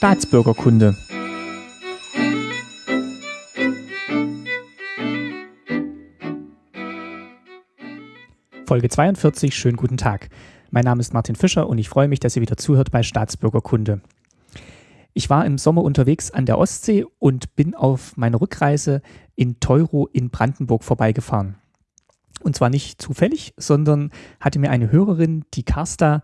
Staatsbürgerkunde. Folge 42, schönen guten Tag. Mein Name ist Martin Fischer und ich freue mich, dass ihr wieder zuhört bei Staatsbürgerkunde. Ich war im Sommer unterwegs an der Ostsee und bin auf meiner Rückreise in Teuro in Brandenburg vorbeigefahren. Und zwar nicht zufällig, sondern hatte mir eine Hörerin, die Karsta,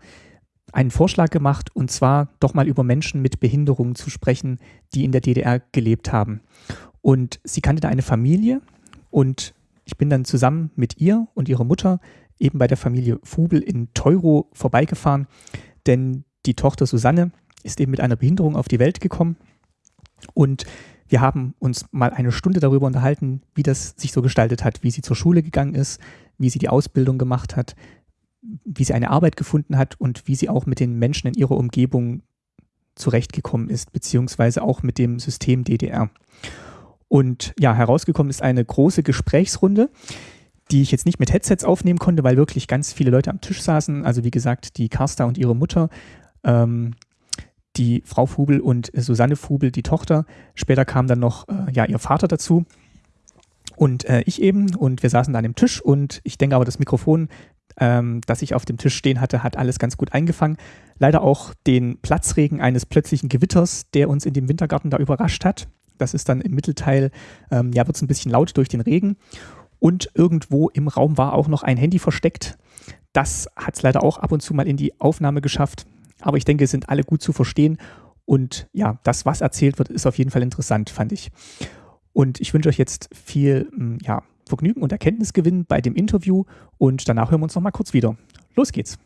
einen Vorschlag gemacht, und zwar doch mal über Menschen mit Behinderungen zu sprechen, die in der DDR gelebt haben. Und sie kannte da eine Familie und ich bin dann zusammen mit ihr und ihrer Mutter eben bei der Familie Fubel in Teuro vorbeigefahren, denn die Tochter Susanne ist eben mit einer Behinderung auf die Welt gekommen und wir haben uns mal eine Stunde darüber unterhalten, wie das sich so gestaltet hat, wie sie zur Schule gegangen ist, wie sie die Ausbildung gemacht hat, wie sie eine Arbeit gefunden hat und wie sie auch mit den Menschen in ihrer Umgebung zurechtgekommen ist, beziehungsweise auch mit dem System DDR. Und ja, herausgekommen ist eine große Gesprächsrunde, die ich jetzt nicht mit Headsets aufnehmen konnte, weil wirklich ganz viele Leute am Tisch saßen. Also wie gesagt, die Karsta und ihre Mutter, ähm, die Frau Fubel und Susanne Fubel, die Tochter. Später kam dann noch äh, ja, ihr Vater dazu und äh, ich eben. Und wir saßen da an dem Tisch und ich denke aber, das Mikrofon, ähm, das ich auf dem Tisch stehen hatte, hat alles ganz gut eingefangen. Leider auch den Platzregen eines plötzlichen Gewitters, der uns in dem Wintergarten da überrascht hat. Das ist dann im Mittelteil, ähm, ja, wird es ein bisschen laut durch den Regen. Und irgendwo im Raum war auch noch ein Handy versteckt. Das hat es leider auch ab und zu mal in die Aufnahme geschafft. Aber ich denke, es sind alle gut zu verstehen. Und ja, das, was erzählt wird, ist auf jeden Fall interessant, fand ich. Und ich wünsche euch jetzt viel ja, Vergnügen und Erkenntnisgewinn bei dem Interview. Und danach hören wir uns nochmal kurz wieder. Los geht's.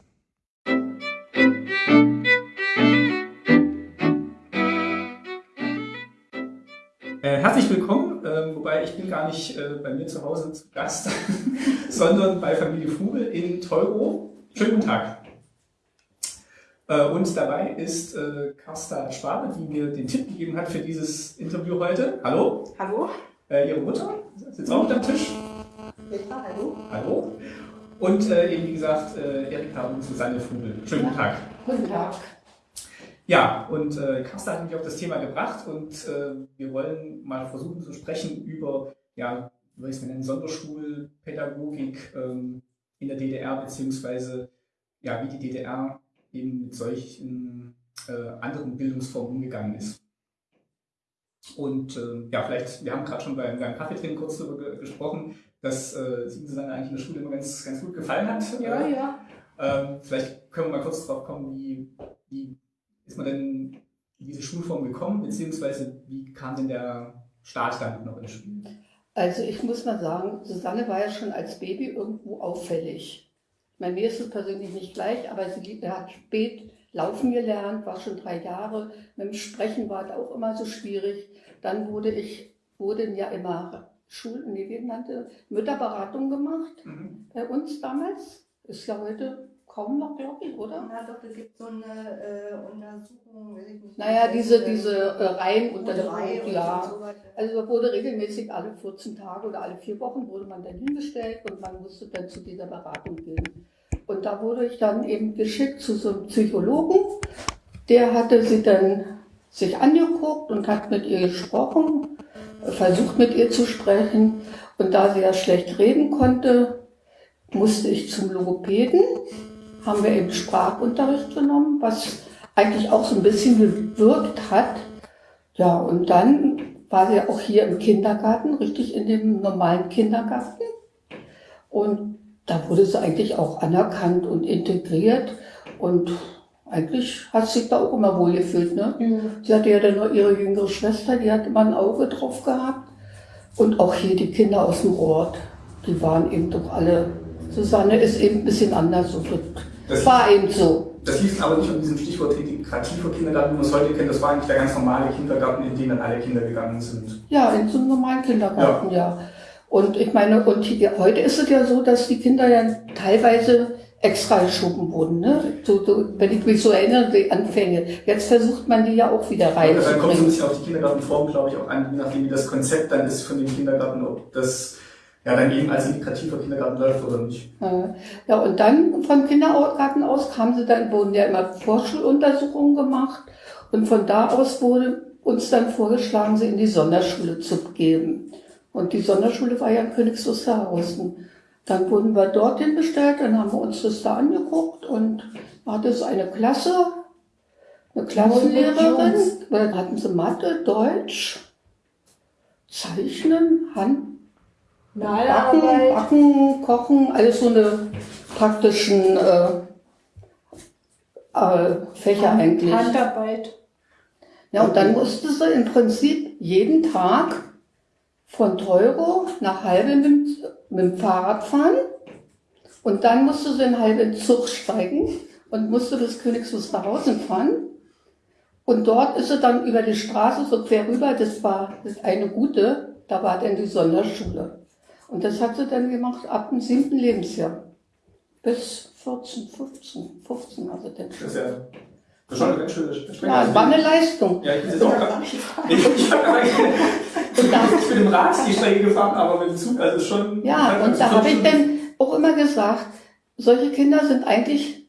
Äh, herzlich willkommen, äh, wobei ich bin gar nicht äh, bei mir zu Hause zu Gast, sondern bei Familie Fugel in Teuro. Schönen guten Tag. Äh, und dabei ist äh, Carsta Schwabe, die mir den Tipp gegeben hat für dieses Interview heute. Hallo. Hallo. Äh, ihre Mutter sitzt auch mit am Tisch. Petra, hallo. Hallo. Und äh, eben, wie gesagt, äh, Erika und Susanne Fugel. Schönen guten Tag. Guten Tag. Ja, und äh, Carsta hat mich auf das Thema gebracht und äh, wir wollen mal versuchen zu sprechen über, ja, wie soll ich es nennen, Sonderschulpädagogik ähm, in der DDR, beziehungsweise ja, wie die DDR eben mit solchen äh, anderen Bildungsformen umgegangen ist. Und äh, ja, vielleicht, wir haben gerade schon beim, beim Kaffeetrinken kurz darüber gesprochen, dass äh, Susanne eigentlich in der Schule immer ganz, ganz gut gefallen hat. Ja, ja. Ähm, vielleicht können wir mal kurz drauf kommen, wie, wie ist man denn in diese Schulform gekommen, beziehungsweise wie kam denn der Staat damit noch ins Spiel? Also ich muss mal sagen, Susanne war ja schon als Baby irgendwo auffällig. Bei mir ist es persönlich nicht gleich, aber sie hat spät laufen gelernt, war schon drei Jahre. Mit dem Sprechen war es auch immer so schwierig. Dann wurde ich, wurden ja immer Schul, nee, wie nannte, Mütterberatung gemacht mhm. bei uns damals. Ist ja heute kaum noch, glaube ich, oder? Ja, doch, es gibt so eine äh, Untersuchung, weiß ich nicht. Naja, diese, diese äh, Reihenuntersuchung, ja. So also wurde regelmäßig alle 14 Tage oder alle vier Wochen wurde man dann hingestellt und man musste dann zu dieser Beratung gehen. Und da wurde ich dann eben geschickt zu so einem Psychologen. Der hatte sie dann sich angeguckt und hat mit ihr gesprochen, versucht mit ihr zu sprechen. Und da sie ja schlecht reden konnte, musste ich zum Logopäden. Haben wir eben Sprachunterricht genommen, was eigentlich auch so ein bisschen gewirkt hat. Ja, und dann war sie auch hier im Kindergarten, richtig in dem normalen Kindergarten. Und da wurde sie eigentlich auch anerkannt und integriert und eigentlich hat sie sich da auch immer wohl gefühlt. Ne? Mhm. Sie hatte ja dann nur ihre jüngere Schwester, die hat immer ein Auge drauf gehabt. Und auch hier die Kinder aus dem Ort, die waren eben doch alle. Susanne ist eben ein bisschen anders. So das war eben so. Das hieß aber nicht um diesem Stichwort Kindergarten, wie man es heute kennt. Das war eigentlich der ganz normale Kindergarten, in den dann alle Kinder gegangen sind. Ja, in so einem normalen Kindergarten, ja. ja. Und ich meine, und hier, heute ist es ja so, dass die Kinder ja teilweise extra geschoben wurden. Ne? So, so, wenn ich mich so erinnere, die Anfänge. Jetzt versucht man die ja auch wieder rein. Ja, dann kommt es ein bisschen auf die Kindergartenform, glaube ich, auch an, je nachdem, wie das Konzept dann ist von dem Kindergarten, ob das ja dann eben als integrativer Kindergarten läuft oder nicht. Ja, und dann vom Kindergarten aus kamen sie dann, wurden ja immer Vorschuluntersuchungen gemacht und von da aus wurde uns dann vorgeschlagen, sie in die Sonderschule zu geben. Und die Sonderschule war ja in Königs Wusterhausen. Dann wurden wir dorthin bestellt, dann haben wir uns das da angeguckt und hatte es eine Klasse, eine Klassenlehrerin, dann hatten sie Mathe, Deutsch, Zeichnen, Hand, Backen, Backen, Kochen, alles so eine praktischen äh, äh, Fächer Hand, eigentlich. Handarbeit. Ja, und dann musste sie im Prinzip jeden Tag von Teuro nach Halbe mit, mit dem Fahrrad fahren. Und dann musste sie in Halbe in den Zug steigen und musste bis Königs Wusterhausen fahren. Und dort ist sie dann über die Straße so quer rüber, das war das eine gute, da war dann die Sonderschule. Und das hat sie dann gemacht ab dem siebten Lebensjahr. Bis 14, 15, 15 also dann schon eine ganz schöne Strecke. Ja, es war eine Leistung. Ja, ich bin jetzt auch gerade. Ich, ich habe aber ich bin mit dem Rad die Strecke gefahren, aber mit dem Zug, also schon. Ja, und da habe ich dann auch immer gesagt, solche Kinder sind eigentlich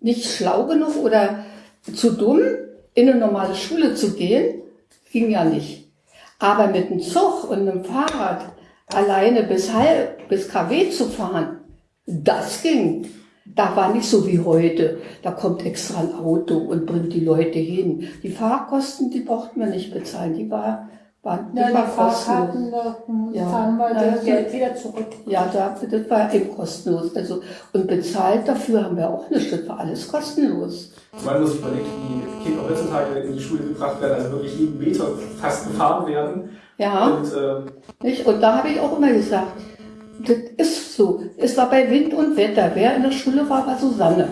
nicht schlau genug oder zu dumm, in eine normale Schule zu gehen. Ging ja nicht. Aber mit dem Zug und einem Fahrrad alleine bis, halb, bis KW zu fahren, das ging. Da war nicht so wie heute. Da kommt extra ein Auto und bringt die Leute hin. Die Fahrkosten, die brauchten wir nicht bezahlen. Die war, waren, die Ja, war die. Fahrkarten, Ja. fahren wir das Geld wieder zurück. Ja, da, das war eben kostenlos. Also, und bezahlt dafür haben wir auch nicht. Das war alles kostenlos. Man muss sich überlegen, wie Kinder heutzutage in die Schule gebracht werden, also wirklich jeden Meter fast gefahren werden. Ja, Und äh, nicht? Und da habe ich auch immer gesagt, das ist so. Es war bei Wind und Wetter. Wer in der Schule war, war Susanne.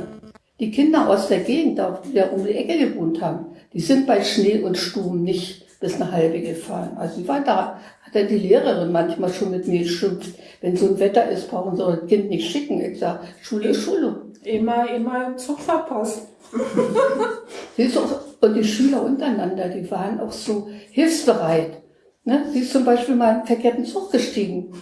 Die Kinder aus der Gegend, die da um die Ecke gewohnt haben, die sind bei Schnee und Sturm nicht bis eine halbe gefahren. Also die war da, hat dann die Lehrerin manchmal schon mit mir geschimpft. Wenn so ein Wetter ist, brauchen sie das Kind nicht schicken. Ich sage, Schule ist Schule. Immer, immer im Zug verpasst. Siehst du, und die Schüler untereinander, die waren auch so hilfsbereit. Ne? Sie ist zum Beispiel mal in einen verkehrten Zug gestiegen.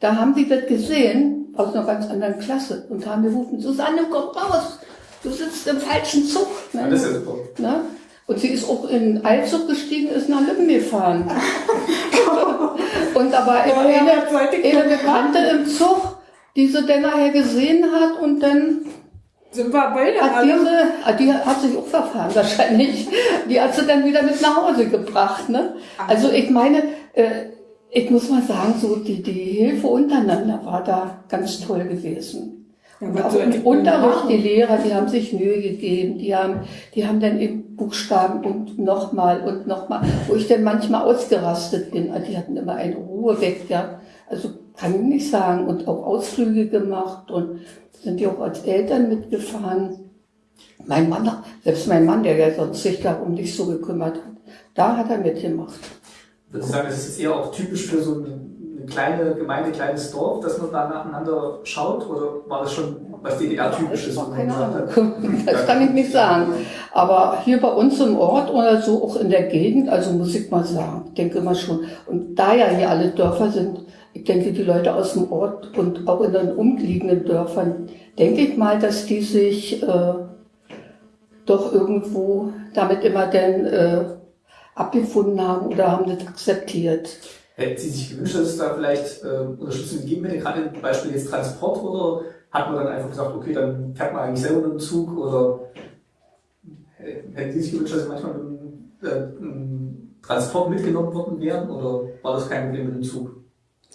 Da haben die das gesehen, aus einer ganz anderen Klasse, und haben gerufen, Susanne, komm raus, du sitzt im falschen Zug. Ne? ja, das ist super. Ne? Und sie ist auch in einen Eilzug gestiegen, ist nach Lübben gefahren. und da war Ja, eine, eine, Bekannte im Zug, die sie dann nachher gesehen hat und dann Sind wir beide hat diese, ah, die hat sich auch verfahren wahrscheinlich. Die hat sie dann wieder mit nach Hause gebracht. Ne? Also ich meine, äh, ich muss mal sagen, so die, die Hilfe untereinander war da ganz toll gewesen. Ja, Und auch im ich Unterricht, machen? die Lehrer, die haben sich Mühe gegeben, die haben, die haben dann eben Buchstaben und nochmal und nochmal, wo ich dann manchmal ausgerastet bin. Also Die hatten immer eine Ruhe weg, ja. Also kann ich nicht sagen. Und auch Ausflüge gemacht und sind ja auch als Eltern mitgefahren. Mein Mann, selbst mein Mann, der ja sonst sich darum nicht so gekümmert hat, da hat er mitgemacht. Würde ich sagen, das ist eher auch typisch für so eine, eine kleine Gemeinde, kleines Dorf, dass man da nacheinander schaut? Oder war das schon was DDR-typisches? Das war keine Ahnung. Das kann ich nicht sagen. Aber hier bei uns im Ort oder so, auch in der Gegend, also muss ich mal sagen, ich denke mal schon. Und da ja hier alle Dörfer sind, ich denke, die Leute aus dem Ort und auch in den umliegenden Dörfern, denke ich mal, dass die sich äh, doch irgendwo damit immer dann äh, abgefunden haben oder haben das akzeptiert. Hätten Sie sich gewünscht, dass es da vielleicht äh, Unterstützung gegeben hätte, gerade im Beispiel jetzt Transport, oder hat man dann einfach gesagt, okay, dann fährt man eigentlich selber mit dem Zug, oder hätten Sie sich gewünscht, dass Sie manchmal mit dem äh, Transport mitgenommen worden wären, oder war das kein Problem mit dem Zug?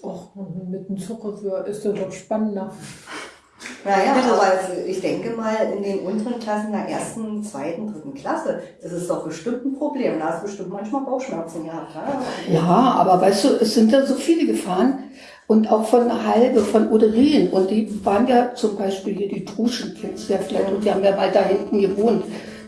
Och, mit dem Zug ist das doch spannender. Naja, aber also ich denke mal, in den unteren Klassen der ersten, zweiten, dritten Klasse, das ist doch bestimmt ein Problem. Da hast du bestimmt manchmal Bauchschmerzen gehabt. Ja? Ja, aber weißt du, es sind ja so viele gefahren und auch von Halbe, von Oderin und die waren ja zum Beispiel hier die Truschen, kennst du ja vielleicht, und die haben ja da hinten gewohnt.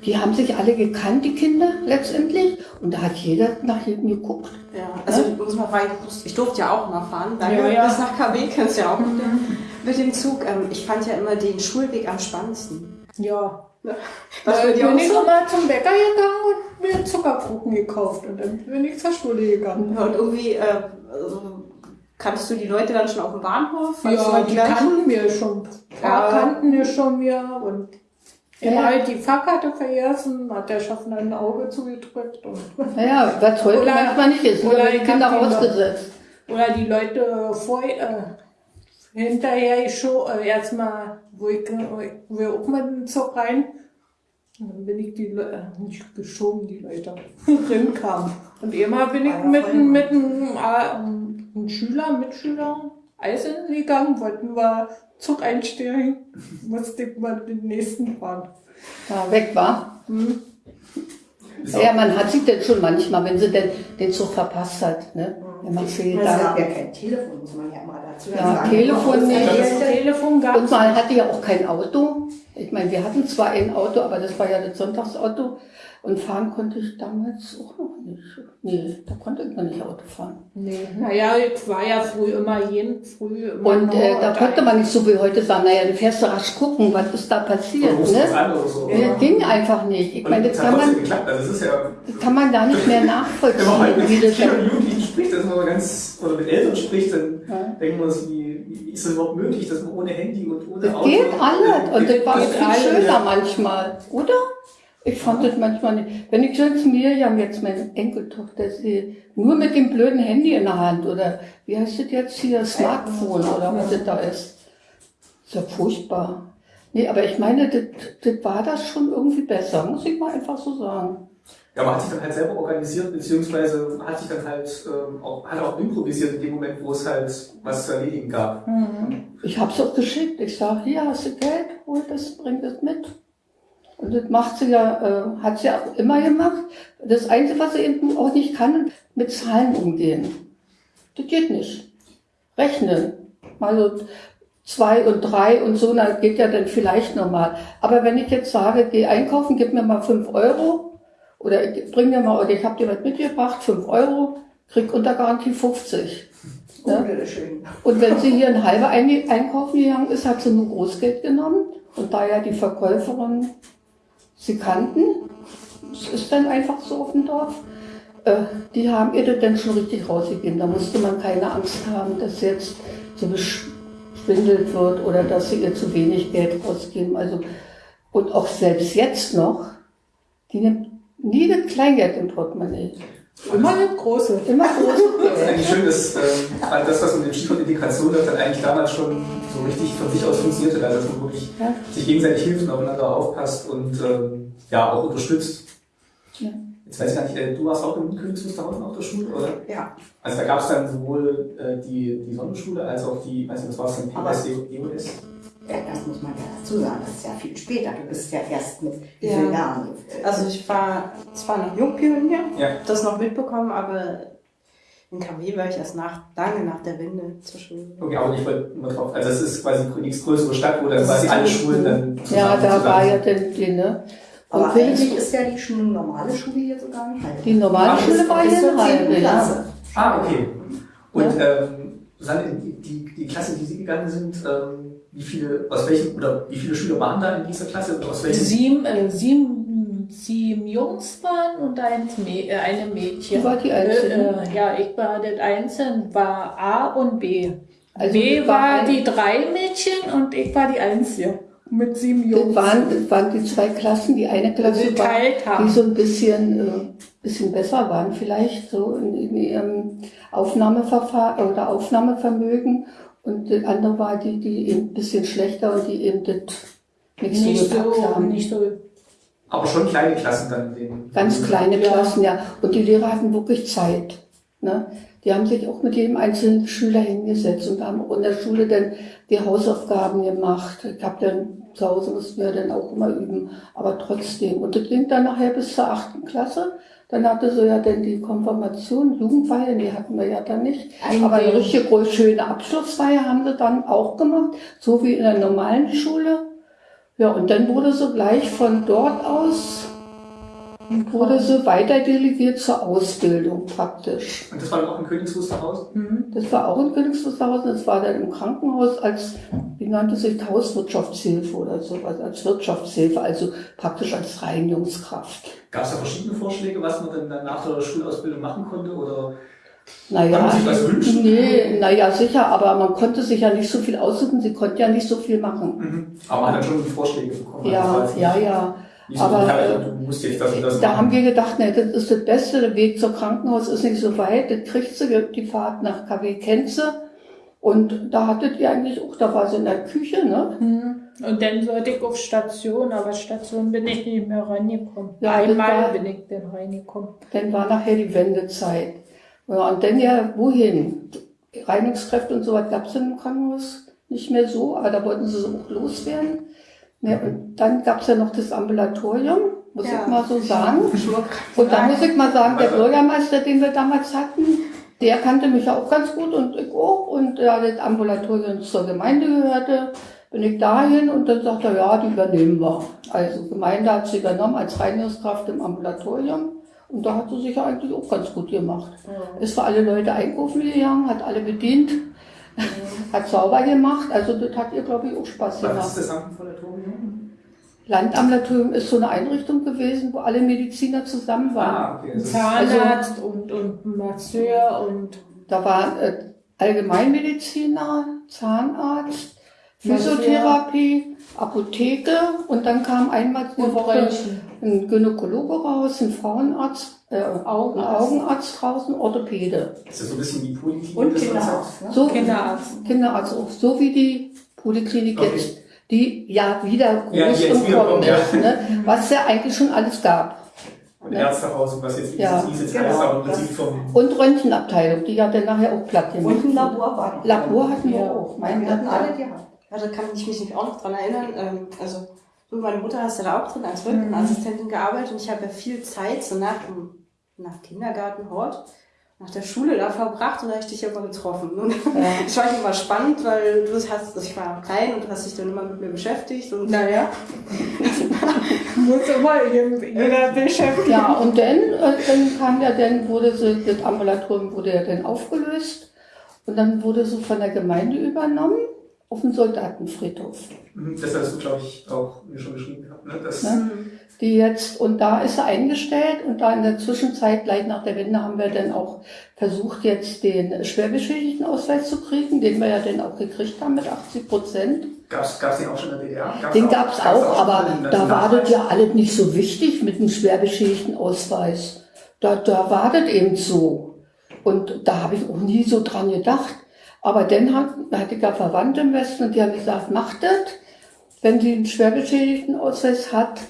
Die haben sich alle gekannt, die Kinder letztendlich, und da hat jeder nach hinten geguckt. Ja, also ich muss mal fragen, ich durfte ja auch mal fahren. Danke, Ja, ja. bis nach KW kennst du ja auch dem, mit dem Zug. Ähm, ich fand ja immer den Schulweg am spannendsten. Ja. Was Da für die bin ich so? immer zum Bäcker gegangen und mir Zuckerkuchen gekauft und dann bin ich zur Schule gegangen. Ja, und irgendwie, äh, also, Kanntest du die Leute dann schon auf dem Bahnhof? Ja, die die gleichen? kannten wir schon. Ja. Ja. kannten wir schon mir und Ja. immer halt die Fahrkarte vergessen, hat der Schaffner ein Auge zugedrückt und Naja, was heute Oder- manchmal nicht ist, oder die Kinder die rausgesetzt. Oder die Leute vor, äh, hinterher schon, äh, erstmal, wo ich, wo ich auch mit dem Zug rein, und dann bin ich die Leute, äh, nicht geschoben, die Leute rinkam. Und immer bin ich mit, mit einem, äh, einem Schüler, Mitschüler Eis essen gegangen, wollten wir Zug einsteigen, musste ich mal den nächsten fahren. Da weg war. Hm. Auch- Ja, man hat sich denn schon manchmal, wenn sie denn den Zug verpasst hat, ne? Wenn man fehlt da. ja kein Telefon, muss man ja mal dazu Ja. Telefon Telefon gab Und man hatte ja auch kein Auto. Ich meine, wir hatten zwar ein Auto, aber das war ja das Sonntagsauto. Und fahren konnte ich damals auch noch nicht. Nee, da konnte ich noch nicht Auto fahren. Nee, naja, ich war ja früh immer jeden früh immer Und äh, da konnte man nicht so wie heute sagen, naja, du fährst du rasch gucken, was ist da passiert. Ne? so. Das ging einfach nicht. Ich Und meine, das das hat kann man. Also es ist ja, das kann man gar nicht mehr wenn man heute nachvollziehen. mit das Jugendlichen spricht, dass man ganz, oder mit Eltern spricht, dann Ja. denkt man sich, wie, wie ist das überhaupt möglich, dass man ohne Handy und ohne Das Auto... geht alles. Und das war geht viel alles, schöner ja. manchmal, oder? Ich fand das manchmal nicht. Wenn ich jetzt Miriam, jetzt meine Enkeltochter, sehe, nur mit dem blöden Handy in der Hand oder wie heißt das jetzt hier, Smartphone oder was das da ist. Ist ja furchtbar. Nee, aber ich meine, das, das war das schon irgendwie besser, muss ich mal einfach so sagen. Ja, man hat sich dann halt selber organisiert, beziehungsweise hat sich dann halt ähm, auch, hat auch improvisiert in dem Moment, wo es halt was zu erledigen gab. Ich hab's auch geschickt. Ich sage, hier hast du Geld, hol das, bring das mit. Und das macht sie ja, äh, hat sie auch immer gemacht. Das Einzige, was sie eben auch nicht kann, mit Zahlen umgehen. Das geht nicht. Rechnen. Also zwei und drei und so, na, geht ja dann vielleicht normal. Aber wenn ich jetzt sage, geh einkaufen, gib mir mal fünf Euro oder ich bring mir mal, oder ich habe dir was mitgebracht, fünf Euro, krieg unter Garantie 50. Ne? Und wenn sie hier ein halber ein einkaufen gegangen ist, hat sie nur Großgeld genommen. Und da ja die Verkäuferin sie kannten, es ist dann einfach so auf dem Dorf, äh, die haben ihr das dann schon richtig rausgegeben. Da musste man keine Angst haben, dass jetzt so beschwindelt wird oder dass sie ihr zu wenig Geld rausgeben. Also, und auch selbst jetzt noch, die nimmt nie das Kleingeld im Portemonnaie. Immer eine große. Immer großes Das ist eigentlich schön, dass ähm, das, was mit dem Stichwort Integration läuft, dann eigentlich damals schon so richtig von sich aus funktionierte, dass man wirklich Ja. sich gegenseitig hilft und aufeinander aufpasst und ähm, ja auch unterstützt. Ja. Jetzt weiß ich gar nicht, äh, du warst auch im Königs Wusterhausen auf der Schule, oder? Ja, Also da gab es dann sowohl äh, die, die Sonnenschule als auch die, weiß nicht, was war es denn, Aber- PSD, EOS? Ja, das muss man ja dazu sagen, das ist ja viel später. Du bist ja erst mit wie Ja. vielen Jahren? Also ich war zwar noch Jungpionier, Ja. das noch mitbekommen, aber in KW war ich erst nach, lange nach der Wende zur Schule. Okay, aber ich wollte nur drauf, also es ist quasi die nächstgrößere Stadt, wo dann Das quasi alle Schulen dann Ja, da zusammen war ja die, ne? Aber Und eigentlich ist ja die Schule, normale Schule hier sogar nicht. Die normale Ach, Schule war hier in 10. Halbe, ja. Klasse. Ah, okay. Und ähm, Susanne, die, die, die Klasse, in die Sie gegangen sind, ähm, wie viele, aus welchen, oder wie viele Schüler waren da in dieser Klasse? Aus welchen? Sieben, äh, sieben, sieben Jungs waren und ein, äh, eine Mädchen. Die war die Einzige. Äh, äh, ja, ich war das Einzelne, war A und B. Also B das war war die drei Mädchen und ich war die Einzige. Mit sieben Das Jungs. waren, das waren die zwei Klassen. Die eine Klasse war, geteilt haben. die so ein bisschen, äh, bisschen besser waren vielleicht so in, in ihrem Aufnahmeverfahren oder Aufnahmevermögen. Und die andere war die, die eben ein bisschen schlechter und die eben das nicht so nicht gepackt so, haben. nicht so. Aber schon kleine Klassen dann. in Den, Ganz kleine Ja. Klassen, ja. Und die Lehrer hatten wirklich Zeit. Ne? Die haben sich auch mit jedem einzelnen Schüler hingesetzt und haben auch in der Schule dann die Hausaufgaben gemacht. Ich habe dann zu Hause mussten wir dann auch immer üben, aber trotzdem. Und das ging dann nachher bis zur achten Klasse. Dann hatte so ja dann die Konfirmation, Jugendfeier, die hatten wir ja dann nicht. Aber eine richtig groß schöne Abschlussfeier haben sie dann auch gemacht, so wie in der normalen Schule. Ja, und dann wurde so gleich von dort aus wurde so weiter delegiert zur Ausbildung praktisch. Und das war dann auch in Königs Wusterhausen? Das war auch in Königs Wusterhausen, das war dann im Krankenhaus als, wie nannte sich, Hauswirtschaftshilfe oder sowas, als Wirtschaftshilfe, also praktisch als Reinigungskraft. Gab es da verschiedene Vorschläge, was man dann, nach der Schulausbildung machen konnte? Oder Naja, man sich das wünschen? nee, naja, sicher, aber man konnte sich ja nicht so viel aussuchen, sie konnte ja nicht so viel machen. Mhm. Aber man hat dann schon Vorschläge bekommen. Ja, Also, ja, ja. Nicht so, Aber, ja, äh, du musst jetzt das und das Da machen. haben wir gedacht, ne, das ist das Beste, der Weg zum Krankenhaus ist nicht so weit, das kriegt sie, die Fahrt nach KW Kenze. Und da hattet ihr eigentlich auch, da war sie in der Küche, ne? Hm. Und dann sollte ich auf Station, aber Station bin ich nicht mehr reingekommen. Ja, Einmal war- bin ich dann reingekommen. Dann war nachher die Wendezeit. Ja, und dann ja, wohin? Reinigungskräfte und so was gab es im Krankenhaus nicht mehr so, aber da wollten sie so auch loswerden. Ja, und dann gab es ja noch das Ambulatorium, muss Ja. ich mal so sagen. Und da muss ich mal sagen, der Bürgermeister, den wir damals hatten, der kannte mich ja auch ganz gut und ich auch. Und da das Ambulatorium zur Gemeinde gehörte, bin ich dahin und dann sagt er, ja, die übernehmen wir. Also Gemeinde hat sie übernommen als Reinigungskraft im Ambulatorium. Und da hat sie sich ja eigentlich auch ganz gut gemacht. Ist für alle Leute einkaufen gegangen, hat alle bedient, hat sauber gemacht. Also das hat ihr, glaube ich, auch Spaß Was gemacht. ist das? Landambulatorium ist so eine Einrichtung gewesen, wo alle Mediziner zusammen waren. Ah, okay. Ist, Zahnarzt und, und ein Masseur und Da war äh, Allgemeinmediziner, Zahnarzt. Physiotherapie, Apotheke und dann kam einmal die Und Woche. Ein Gynäkologe raus, ein Frauenarzt, äh, ein Augenarzt. Draußen, Orthopäde. ist das so ein bisschen wie Poliklinik? Und Kinderarzt. Ne? So, Kinderarzt. Kinderarzt auch, so wie die Poliklinik Okay. jetzt, die ja wieder groß Ja, die und kommen kommt, ja. ist, ne? was ja eigentlich schon alles gab. Und Ärztehaus und was jetzt Ja. ist, ist jetzt Genau. alles, aber im vom. Und Röntgenabteilung, die hat dann nachher auch platt gemacht. Und ein Labor war. Labor hatten wir Ja. auch. Nein, wir hatten alle gehabt. Ja, da kann ich mich auch noch dran erinnern. Ähm, also, du, meine Mutter hast ja da auch drin als Rückenassistentin gearbeitet und ich habe ja viel Zeit so nach, nach Kindergarten, Hort, nach der Schule da verbracht und da habe ich dich ja immer getroffen. Und ich fand immer spannend, weil du hast, also ich war noch klein und du hast dich dann immer mit mir beschäftigt und Naja. Muss immer jeder beschäftigen. Ja, und dann, äh, dann kam ja, dann wurde so, das Ambulatorium wurde ja dann aufgelöst und dann wurde so von der Gemeinde übernommen auf den Soldatenfriedhof. Mhm, Das hast du, glaube ich, auch mir schon geschrieben gehabt. Ne? Das, Ne? Die jetzt, und da ist er eingestellt und da in der Zwischenzeit, gleich nach der Wende, haben wir dann auch versucht, jetzt den Schwerbeschädigtenausweis zu kriegen, den wir ja dann auch gekriegt haben mit 80 Prozent. Gab es den auch schon in der DDR? Gab's Den auch- gab's gab's auch, schon aber da war das ja alles nicht so wichtig mit dem schwerbeschädigten Ausweis. Da, da war das eben so. Und da habe ich auch nie so dran gedacht. Aber dann hat, hatte ich ja Verwandte im Westen und die haben gesagt, macht das. Wenn sie einen schwerbeschädigten Ausweis hat,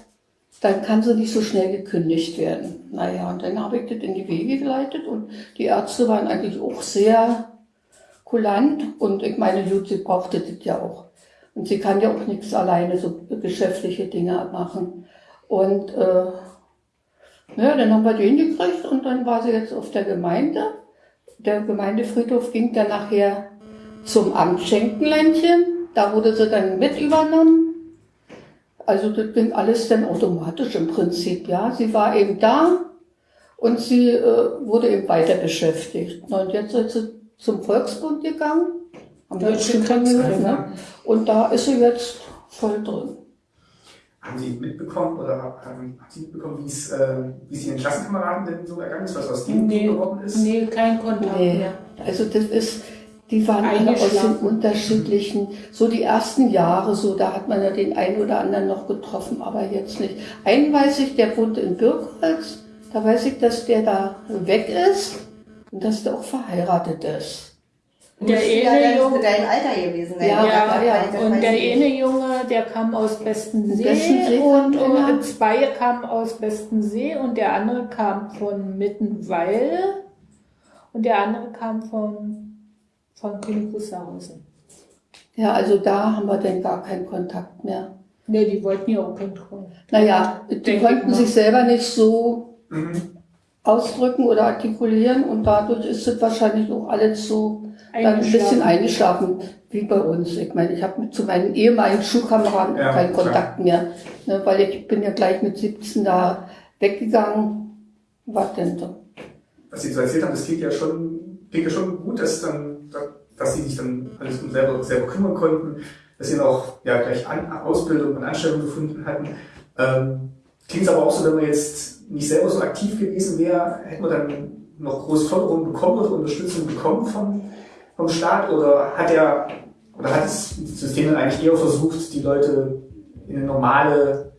dann kann sie nicht so schnell gekündigt werden. Naja, und dann habe ich das in die Wege geleitet und die Ärzte waren eigentlich auch sehr kulant und ich meine, gut, sie brauchte das ja auch. Und sie kann ja auch nichts alleine, so geschäftliche Dinge machen. Und äh, ja, dann haben wir den gekriegt und dann war sie jetzt auf der Gemeinde. Der Gemeindefriedhof ging dann nachher zum Amt Schenkenländchen. Da wurde sie dann mit übernommen. Also das ging alles dann automatisch im Prinzip, ja. Sie war eben da und sie äh, wurde eben weiter beschäftigt. Und jetzt ist sie zum Volksbund gegangen. Haben wir Deutsche schon dran gehört, Kriegsgräber. ne? Und da ist sie jetzt voll drin. Haben Sie mitbekommen oder haben, Sie mitbekommen, wie es, äh, wie es Ihren Klassenkameraden denn so ergangen ist, was aus denen Nee, geworden ist? nee, kein Kontakt Nee, mehr. also das ist, die waren alle aus den unterschiedlichen, so die ersten Jahre, so da hat man ja den einen oder anderen noch getroffen, aber jetzt nicht. Einen weiß ich, der wohnt in Birkholz, da weiß ich, dass der da weg ist und dass der auch verheiratet ist. Der ja, eine der Junge, dein Alter gewesen. dein Ja, ja, ja. und der eine. Junge, der kam aus Bestensee, Bestensee und, und zwei kamen aus Bestensee und der andere kam von Mittenwalde und der andere kam von, von König Wusterhausen. Ja, also da haben wir dann gar keinen Kontakt mehr. Ne, die wollten ja auch kontrollieren. Naja, die Denke konnten sich selber nicht so Mhm. ausdrücken oder artikulieren und dadurch ist es wahrscheinlich auch alles so ein bisschen Eingeschlafen. wie bei uns. Ich meine, ich habe mit zu meinen ehemaligen Schulkameraden Ja, keinen klar. Kontakt mehr, ne, weil ich bin ja gleich mit 17 da weggegangen. Was denn so? Was Sie so erzählt haben, das klingt ja schon, klingt ja schon gut, dass dann, dass Sie sich dann alles um selber, selber kümmern konnten, dass Sie dann auch ja, gleich An Ausbildung und Anstellung gefunden hatten. Ähm, klingt aber auch so, wenn man jetzt nicht selber so aktiv gewesen wäre, hätte man dann noch groß Förderung bekommen oder Unterstützung bekommen vom, vom Staat oder hat er oder hat das System dann eigentlich eher versucht, die Leute in eine normale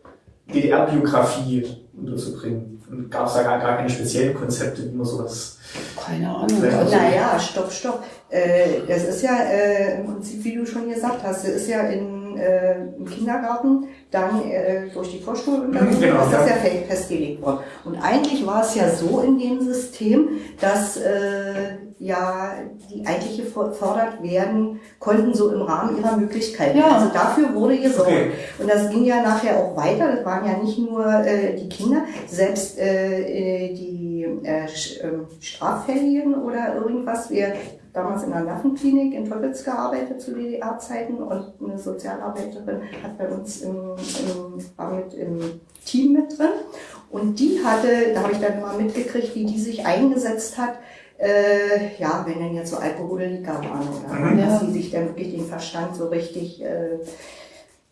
DDR-Biografie unterzubringen? Und gab es da gar, gar keine speziellen Konzepte, wie man sowas. Keine Ahnung. Also, Naja, stopp, stopp. Äh, das ist ja äh, im Prinzip, wie du schon gesagt hast, das ist ja in, äh, im Kindergarten dann äh, durch die Vorschulunterricht, Genau, das ist ja. ja fe- festgelegt worden. Und eigentlich war es ja so in dem System, dass äh, ja die eigentlich gefordert werden konnten, so im Rahmen ihrer Möglichkeiten. Ja. Also dafür wurde gesorgt. Okay. Und das ging ja nachher auch weiter. Das waren ja nicht nur äh, die Kinder, selbst äh, äh, die äh, ähm, Straffälligen oder irgendwas. Wir damals in der Nervenklinik in Teupitz gearbeitet zu DDR-Zeiten und eine Sozialarbeiterin hat bei uns im, im, war mit im Team mit drin. Und die hatte, da habe ich dann mal mitgekriegt, wie die sich eingesetzt hat, äh, ja, wenn denn jetzt so Alkoholiker waren oder Mhm. dass sie sich dann wirklich den Verstand so richtig äh,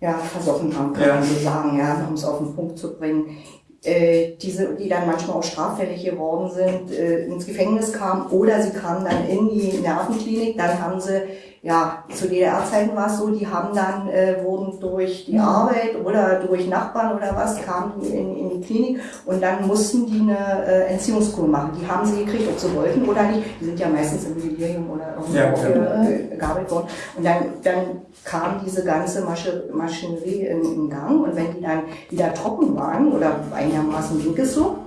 ja, versoffen haben, kann Ja. man so sagen, ja, um es auf den Punkt zu bringen. Äh, diese, die dann manchmal auch straffällig geworden sind, äh, ins Gefängnis kamen oder sie kamen dann in die Nervenklinik, dann haben sie, ja, zu DDR-Zeiten war es so, die haben dann, äh, wurden durch die Arbeit oder durch Nachbarn oder was, kamen die in, in die Klinik und dann mussten die eine äh, Entziehungskur machen. Die haben sie gekriegt, ob sie wollten oder nicht. Die sind ja meistens im Delirium oder irgendwo ja. äh, gearbeitet worden. Und dann, dann kam diese ganze Masche, Maschinerie in, in Gang und wenn die dann wieder trocken waren oder einigermaßen ging es so,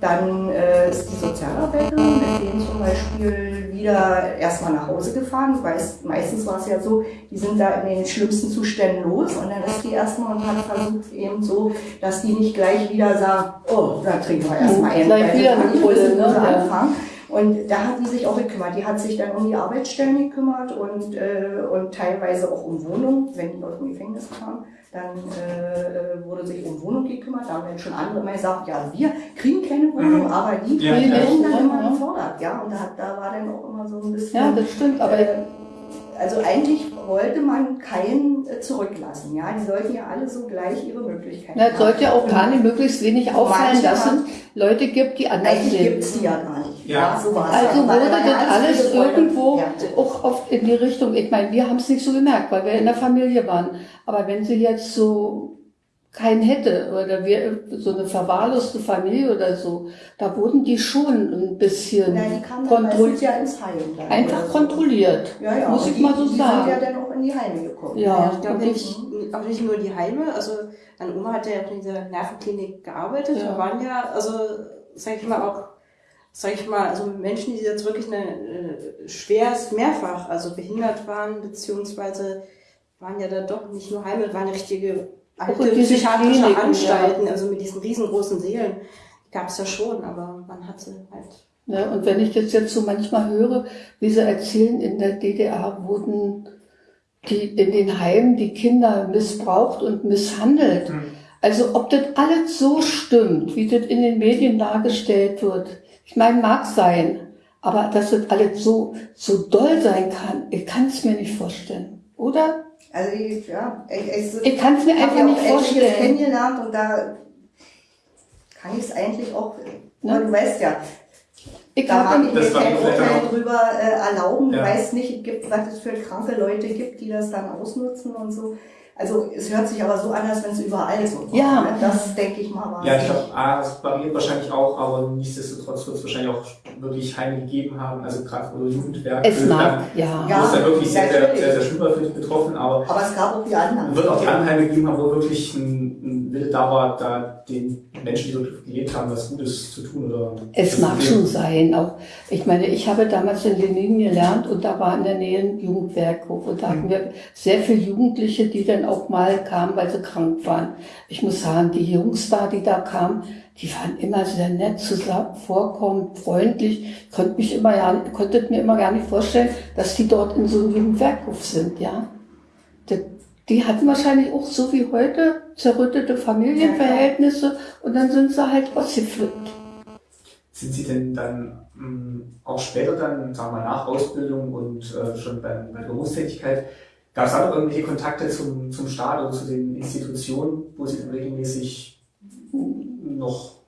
dann äh, ist die Sozialarbeiterin mit denen zum Beispiel wieder erstmal nach Hause gefahren. Weiß, meistens war es ja so, die sind da in den schlimmsten Zuständen los und dann ist die erstmal und hat versucht eben so, dass die nicht gleich wieder sagen, oh, da trinken wir erstmal einen. Gleich wieder eine Pulle, ne? Anfangen. Und da hat die sich auch gekümmert. Die hat sich dann um die Arbeitsstellen gekümmert und, äh, und teilweise auch um Wohnung. Wenn die aus dem Gefängnis kamen, dann äh, wurde sich um Wohnung gekümmert. Da haben dann schon andere immer gesagt, ja, wir kriegen keine Wohnung, Mhm. aber die Ja, werden ja. dann immer gefordert. Ja, und da, da war dann auch immer so ein bisschen... Ja, das stimmt, aber äh, also eigentlich wollte man keinen äh, zurücklassen. Ja, die sollten ja alle so gleich ihre Möglichkeiten na, es sollte ja auch gar nicht möglichst wenig auffallen, dass es haben- Leute gibt, die anders Eigentlich gibt es die ja gar nicht. Ja. so war es Also ja. Wurde das ja alles irgendwo Ja. auch oft in die Richtung, ich meine, wir haben es nicht so gemerkt, weil wir in der Familie waren. Aber wenn sie jetzt so keinen hätte oder wir so eine verwahrloste Familie oder so, da wurden die schon ein bisschen Nein, die kontrolliert, ja ins Heim. Dann einfach so. kontrolliert. Ja, ja. muss ich die, mal so die sagen. sind ja dann auch in die Heime gekommen. Ja, ich glaube nicht, auch nicht nur die Heime. Also meine Oma hat ja auch in dieser Nervenklinik gearbeitet. Ja. Da waren ja, also sag ich mal auch, sag ich mal, also Menschen, die jetzt wirklich eine äh, schwerst mehrfach, also behindert waren, beziehungsweise waren ja da doch nicht nur Heime, waren ja richtige alte psychiatrische Kliniken, Anstalten, also mit diesen riesengroßen Seelen. Die gab es ja schon, aber man hat sie halt Ne? Und wenn ich das jetzt so manchmal höre, wie sie erzählen, in der DDR wurden die in den Heimen die Kinder missbraucht und misshandelt. Mhm. Also ob das alles so stimmt, wie das in den Medien dargestellt wird, ich meine, mag sein, aber dass das alles so, so doll sein kann, ich kann es mir nicht vorstellen. Oder? Also ich, ja, ich, ich, Ich kann es mir einfach ja nicht vorstellen. kennengelernt und da kann ich es eigentlich auch, Ne? du weißt ja, Ich da habe mag ich Das mir kein Urteil auch- drüber äh, erlauben. Ja. weißt nicht, gibt, was es für kranke Leute gibt, die das dann ausnutzen und so. Also es hört sich aber so an, als wenn es überall so war. Ja. Ne? Das denke ich mal war Ja, ich glaube, A, es variiert wahrscheinlich auch, aber nichtsdestotrotz wird es wahrscheinlich auch wirklich Heime gegeben haben, also gerade wo Jugendwerke, es mag, dann, ja. Ja. wo es dann wirklich sehr, sehr, natürlich. sehr, sehr schlimm die Betroffenen, aber Aber es gab auch die anderen. es wird auch die anderen Heime gegeben haben, wo wirklich ein, ein Wille da war, da den Menschen, die dort gelebt haben, was Gutes zu tun. Oder Es das mag schon sein. Auch, ich meine, ich habe damals in Lenin gelernt und da war in der Nähe ein Jugendwerkhof und da hatten wir sehr viele Jugendliche, die dann auch mal kamen, weil sie krank waren. Ich muss sagen, die Jungs da, die da kamen, die waren immer sehr nett, zusammen, vorkommend, freundlich. Ich konnte mich immer ja, konnte mir immer gar nicht vorstellen, dass die dort in so einem Jugendwerkhof sind, ja. Die, die hatten wahrscheinlich auch so wie heute zerrüttete Familienverhältnisse und dann sind sie halt ausgeflippt. Sind Sie denn dann mh, auch später dann, sagen wir mal, nach Ausbildung und äh, schon bei, bei der Berufstätigkeit, gab es da noch irgendwelche Kontakte zum, zum Staat oder zu den Institutionen, wo Sie dann regelmäßig noch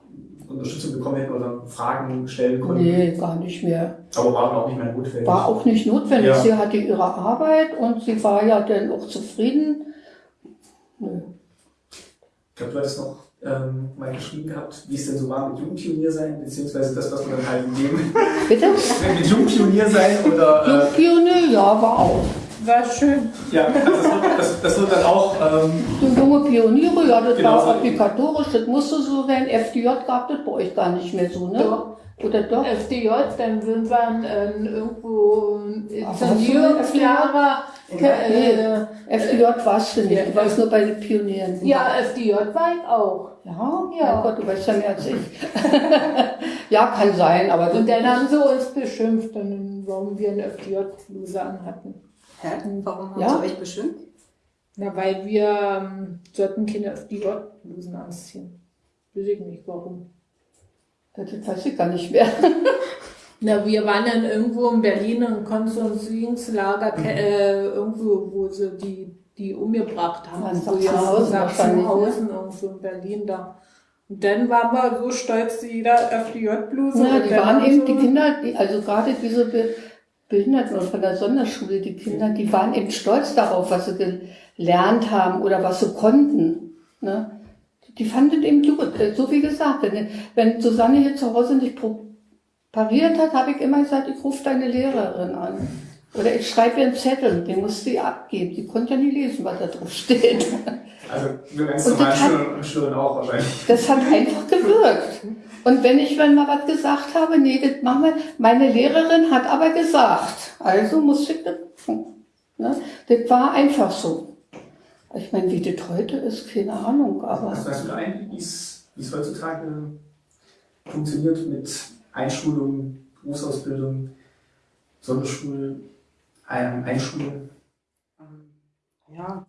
Unterstützung bekommen hätten oder Fragen stellen konnten. Nee, gar nicht mehr. Aber war dann auch nicht mehr notwendig. War auch nicht notwendig. Ja. Sie hatte ihre Arbeit und sie war ja dann auch zufrieden. Nö. Ich glaube, du hattest noch ähm, mal geschrieben gehabt, wie es denn so war mit Jugendpionier sein, beziehungsweise das, was man dann halt in dem Bitte? mit Jugendpionier sein oder äh, Pionier, ja, war auch. War schön. ja, das, wird, das, das wird dann auch ähm, So junge Pioniere, ja, das Genau war obligatorisch, das musste so sein. FDJ gab das bei euch gar nicht mehr so, ne? Doch. Oder doch? FDJ, dann sind wir äh, irgendwo in Ach, hast du eine Sanierungslehrer. Äh, FDJ warst du nicht, Ja. du warst nur bei den Pionieren. ja, FDJ war ich auch. Ja, Ja. ja. Gott, du weißt ja mehr als ich. ja, kann sein, aber Und dann haben sie uns beschimpft, dann, warum wir eine FDJ-Bluse anhatten. Hä? Warum haben Ja? sie euch bestimmt? Na, weil wir ähm, sollten keine FDJ-Blusen anziehen. Weiß ich nicht warum. das weiß ich gar nicht mehr. Na, wir waren dann irgendwo in Berlin im Konzentrationslager, Mhm. äh, irgendwo, wo sie die, die umgebracht haben. Ja, wo Sachsenhausen wahrscheinlich, ne? Sachsenhausen, irgendwo in Berlin da. Und dann waren wir so stolz, jeder FDJ-Bluse. Ja, und die dann waren eben, sie- die Kinder, die, also gerade diese Be Behinderten und von der Sonderschule, die Kinder, die waren eben stolz darauf, was sie gelernt haben oder was sie konnten. Ne? Die fanden eben gut, äh, so wie gesagt. Wenn, wenn Susanne hier zu Hause nicht pariert hat, habe ich immer gesagt, ich rufe deine Lehrerin an. Oder ich schreibe ihr einen Zettel, den muss sie abgeben. Die konnte ja nie lesen, was da drauf steht. also wir ganz Schülerinnen und Schülern auch wahrscheinlich. Das hat einfach gewirkt. Und wenn ich dann mal was gesagt habe, nee, das machen wir, meine Lehrerin hat aber gesagt, also musste ich das tun. Ne? Das war einfach so. Ich meine, wie das heute ist, keine Ahnung, aber Hast, du da ein, wie es heutzutage funktioniert mit Einschulung, Berufsausbildung, Sonderschule, ein, Einschule? Ja.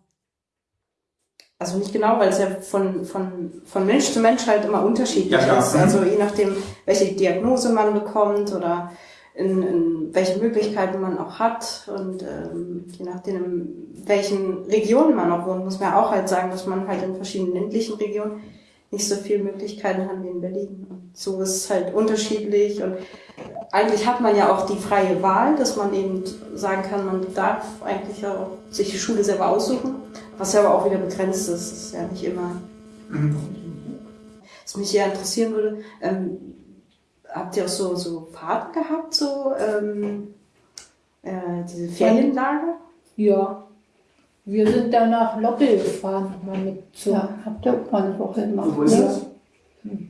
Also nicht genau, weil es ja von, von, von Mensch zu Mensch halt immer unterschiedlich Ja, klar. ist. Also je nachdem, welche Diagnose man bekommt oder in, in welche Möglichkeiten man auch hat und ähm, je nachdem, in welchen Regionen man auch wohnt, muss man auch halt sagen, dass man halt in verschiedenen ländlichen Regionen nicht so viele Möglichkeiten hat wie in Berlin. Und so ist es halt unterschiedlich und eigentlich hat man ja auch die freie Wahl, dass man eben sagen kann, man darf eigentlich auch sich die Schule selber aussuchen, was ja aber auch wieder begrenzt ist. Das ist ja nicht immer. Was mich sehr interessieren würde, ähm, habt ihr auch so, so Fahrten gehabt, so ähm, äh, diese Ferienlager? Ja. Wir sind dann nach Loppel gefahren, mal mit so. ja, habt ihr auch mal eine Woche gemacht. Wo ist ne? das?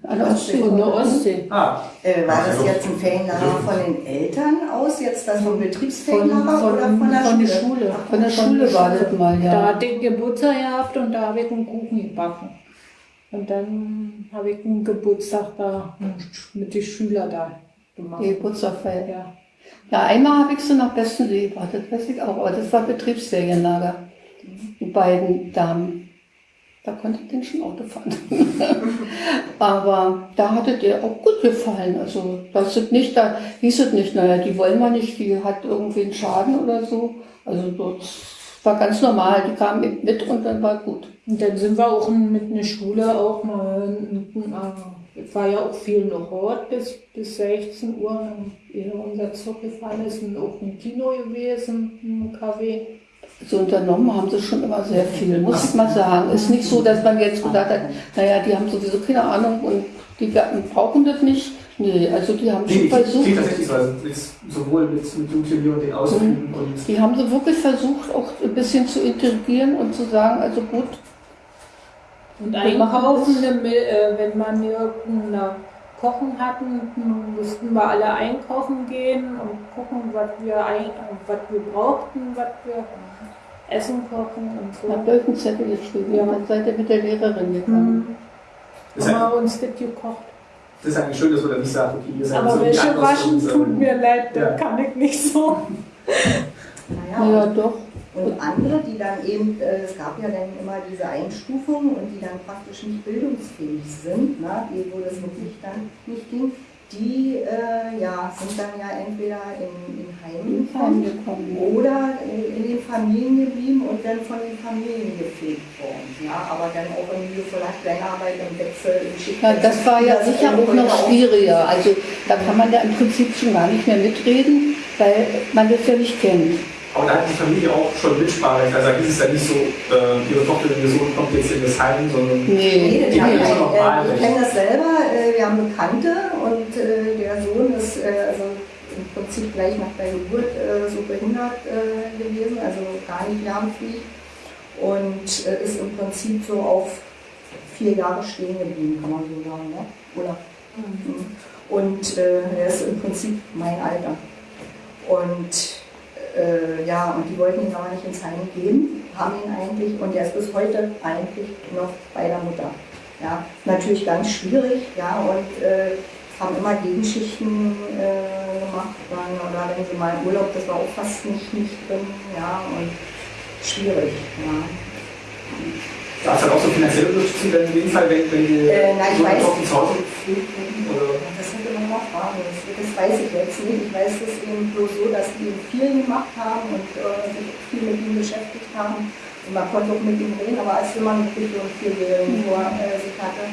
An der Ostsee. Von der? Ostsee. Ah, Äh, war das jetzt ein Ferienlager von den Eltern aus, jetzt das vom Von, Betriebsferienlager von, oder von der von der Schule? Schule. Von der Schule war das mal, Da ja. hatte ich Geburtstag gehabt und da habe ich einen Kuchen gebacken. Und dann habe ich einen Geburtstag da mit den Schülern da gemacht. Die Geburtstagfeier. Ja. Ja, einmal habe ich sie nach Bestensee gebracht, das weiß ich auch, aber das war Betriebsferienlager. Die beiden Damen. Da konnte ich den schon Auto fahren. aber da hatte der auch gut gefallen. Also das ist nicht, da hieß es nicht, naja, die wollen wir nicht, die hat irgendwie einen Schaden oder so. Also das war ganz normal, die kamen mit und dann war gut. Und dann sind wir auch mit einer Schule auch mal, äh, es war ja auch viel noch Hort bis, bis 16 Uhr, ehe unser Zug gefahren ist, und auch ein Kino gewesen, ein KW. So unternommen haben sie schon immer sehr viel, muss ich mal sagen. Ist nicht so, dass man jetzt gedacht hat, naja, die haben sowieso keine Ahnung und die brauchen das nicht. Nee, also die haben schon versucht, tatsächlich mit, sowohl mit, mit und den Ausflügen und die haben sie wirklich versucht, auch ein bisschen zu integrieren und zu sagen, also gut, Und einkaufen, damit, äh, wenn wir nirgendwo Kochen hatten, mussten wir alle einkaufen gehen und gucken, was wir, ein, was wir brauchten, was wir essen kochen und so. habt ihr euch einen Zettel geschrieben Ja. dann seid ihr mit der Lehrerin gegangen. Hm. das ist, Haben ein, wir uns das gekocht. das ist eigentlich schön, dass man dann nicht sagt, okay, ihr seid so Aber die welche waschen und, ähm, tut mir leid, da ja. kann ich nicht so. Naja, Ja, doch. Und andere, die dann eben, äh, es gab ja dann immer diese Einstufungen und die dann praktisch nicht bildungsfähig sind, ne, wo das wirklich dann nicht ging, die äh, ja, sind dann ja entweder in, in Heim Heim gekommen oder in, in den Familien geblieben und dann von den Familien gepflegt worden. Ja, aber dann auch irgendwie vielleicht Kleinarbeit im Wechsel im Schicht. Ja, das war ja Das sicher auch noch schwieriger. Also da kann man ja im Prinzip schon gar nicht mehr mitreden, weil man das ja nicht kennt. Aber da hat die Familie auch schon Mitspracherecht. Also da ist es ja nicht so, äh, ihre Tochter, ihr Sohn kommt jetzt in das Heim, sondern Nee, Nee, Die haben ja schon noch äh, Wahlrecht. ich kenne das selber. Äh, wir haben Bekannte und äh, der Sohn ist äh, also im Prinzip gleich nach der Geburt äh, so behindert äh, gewesen, also gar nicht lernfähig und äh, ist im Prinzip so auf vier Jahre stehen geblieben, kann man so sagen, ne? oder? Mhm. Und äh, er ist im Prinzip mein Alter. Und äh, ja, und die wollten ihn aber nicht ins Heim geben, haben ihn eigentlich, und er ist bis heute eigentlich noch bei der Mutter. Ja, natürlich ganz schwierig, ja, und äh, haben immer Gegenschichten äh, gemacht, dann, oder wenn sie mal im Urlaub, das war auch fast nicht, nicht drin, ja, und schwierig, ja. Gab es dann auch so finanzielle Unterstützung in dem Fall, wenn, wenn die Äh, nein, ich weiß Tochter zu Hause? Oder? Das sind immer noch Fragen. Das, das weiß ich jetzt nicht. Ich weiß es eben bloß so, dass die viel gemacht haben und äh, sich viel mit ihm beschäftigt haben. Und man konnte auch mit ihm reden, aber als wenn man wirklich so einen Vierjährigen vor äh, sich hatte.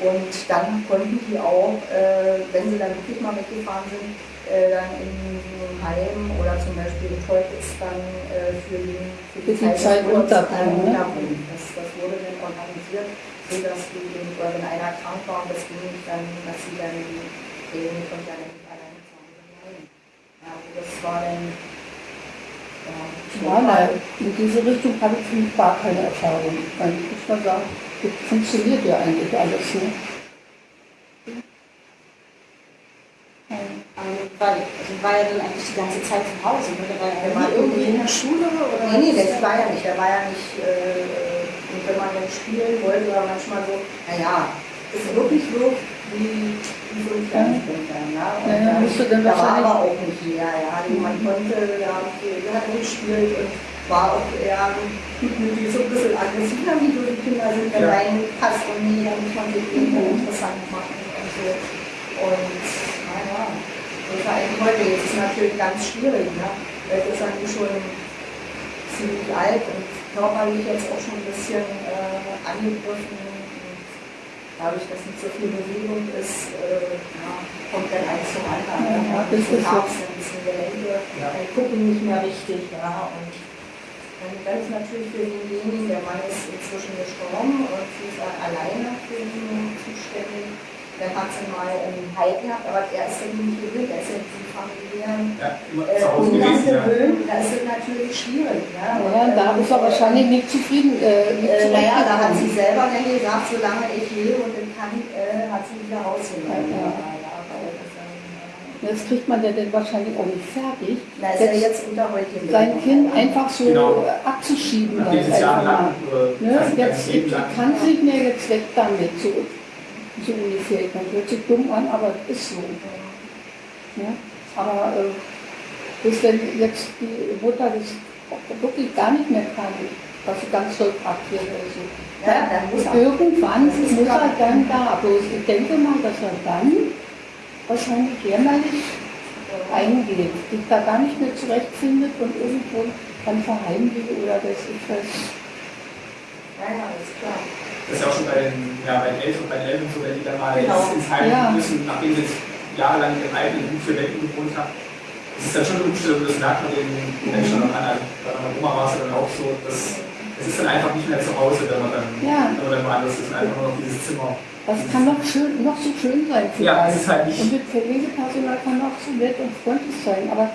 Und dann konnten die auch, äh, wenn sie dann wirklich mal weggefahren sind, äh, dann in einem Heim oder zum Beispiel in Teutitz dann äh, für, den, Für die Zeit des Urlaubs, unterbringen, ne? Das, das wurde dann organisiert, sodass den, oder wenn einer krank war und das ging nicht, dann, dass sie dann den von ja nicht alleine zu Hause bleiben. Ja, also das war dann ja, nein, in diese Richtung habe ich gar keine Erfahrung. Ich muss mal sagen, das funktioniert ja eigentlich alles. Ne? Ähm, weil, also war ja dann eigentlich die ganze Zeit zu Hause. Ne? Der war ja Der war nie irgendwie in der Schule oder Nee, nee, das war ja nicht. Der war ja nicht, äh, und wenn man dann spielen wollte, war manchmal so, naja, ist wirklich so wie, wie so ein Fernsehfilm dann. Ne? Und Ja, ja, dann- musst du dann da war aber auch nicht mehr, ja. Also man konnte, wir haben hat gespielt und war auch eher gutmütig, so ein bisschen aggressiver, wie die Kinder sind, wenn Ja. reinpasst und nee, da muss man sich irgendwie interessant machen und so. Und war eigentlich heute. Ist natürlich ganz schwierig, ne? Jetzt ist eigentlich schon ziemlich alt und körperlich jetzt auch schon ein bisschen äh, angegriffen. Dadurch, dass nicht so viel Bewegung ist, äh, ja, kommt dann eins zum anderen. Ja, ja, ein das bisschen ist. Herz, ein bisschen Gelenke, Ja. dann gucken nicht mehr richtig. Ja, und dann ist natürlich für denjenigen, der Mann ist inzwischen gestorben und sie ist alleine für ihn zuständig. Dann hat sie mal einen gehabt, aber er ist ja nicht gewöhnt, er ist ja die familiären Ja, äh, Umgang gewesen, ja. gewöhnt. Da ist es natürlich schwierig. Ja, Ja, Und, da äh, ist er wahrscheinlich nicht zufrieden. Äh, nicht äh, naja, da hat sie selber dann gesagt, solange ich lebe und dann kann, äh, hat sie wieder rausgenommen. Ja, das Das kriegt man ja dann wahrscheinlich auch nicht fertig. äh, Na, ist ja jetzt unter heutigen sein Kind einfach so Genau. äh, abzuschieben. Nachdem es einfach jahrelang mal. oder Ne? Jetzt lang kann sich mir jetzt weg damit, so, so ungefähr. Man hört sich dumm an, aber es ist so. Ja? Aber äh, bis wenn jetzt die Mutter das wirklich gar nicht mehr kann, was sie ganz toll praktiert oder so. Ja, dann muss. Irgendwann muss er dann da. Bloß ich denke mal, dass er dann wahrscheinlich jämmerlich eingeht, sich da gar nicht mehr zurechtfindet und irgendwo dann verheimlicht oder weiß ich was. Ja, ja, ist klar. Das ist ja auch schon bei den, ja, bei den Eltern, bei den Eltern so, wenn die dann mal Genau. ins, Heim Ja. müssen, nachdem sie jetzt jahrelang ihren eigenen Gut für Wänden gewohnt haben. Das ist dann schon eine Umstellung, das merkt man den Menschen dann an. Bei meiner Oma war es ja dann auch so, dass es ist dann einfach nicht mehr zu Hause, wenn man dann, Ja. wenn man dann woanders ist einfach nur noch dieses Zimmer. Das kann doch schön, noch so schön sein für Ja, es ist halt nicht- Und das Pflegepersonal kann auch so nett und freundlich sein, aber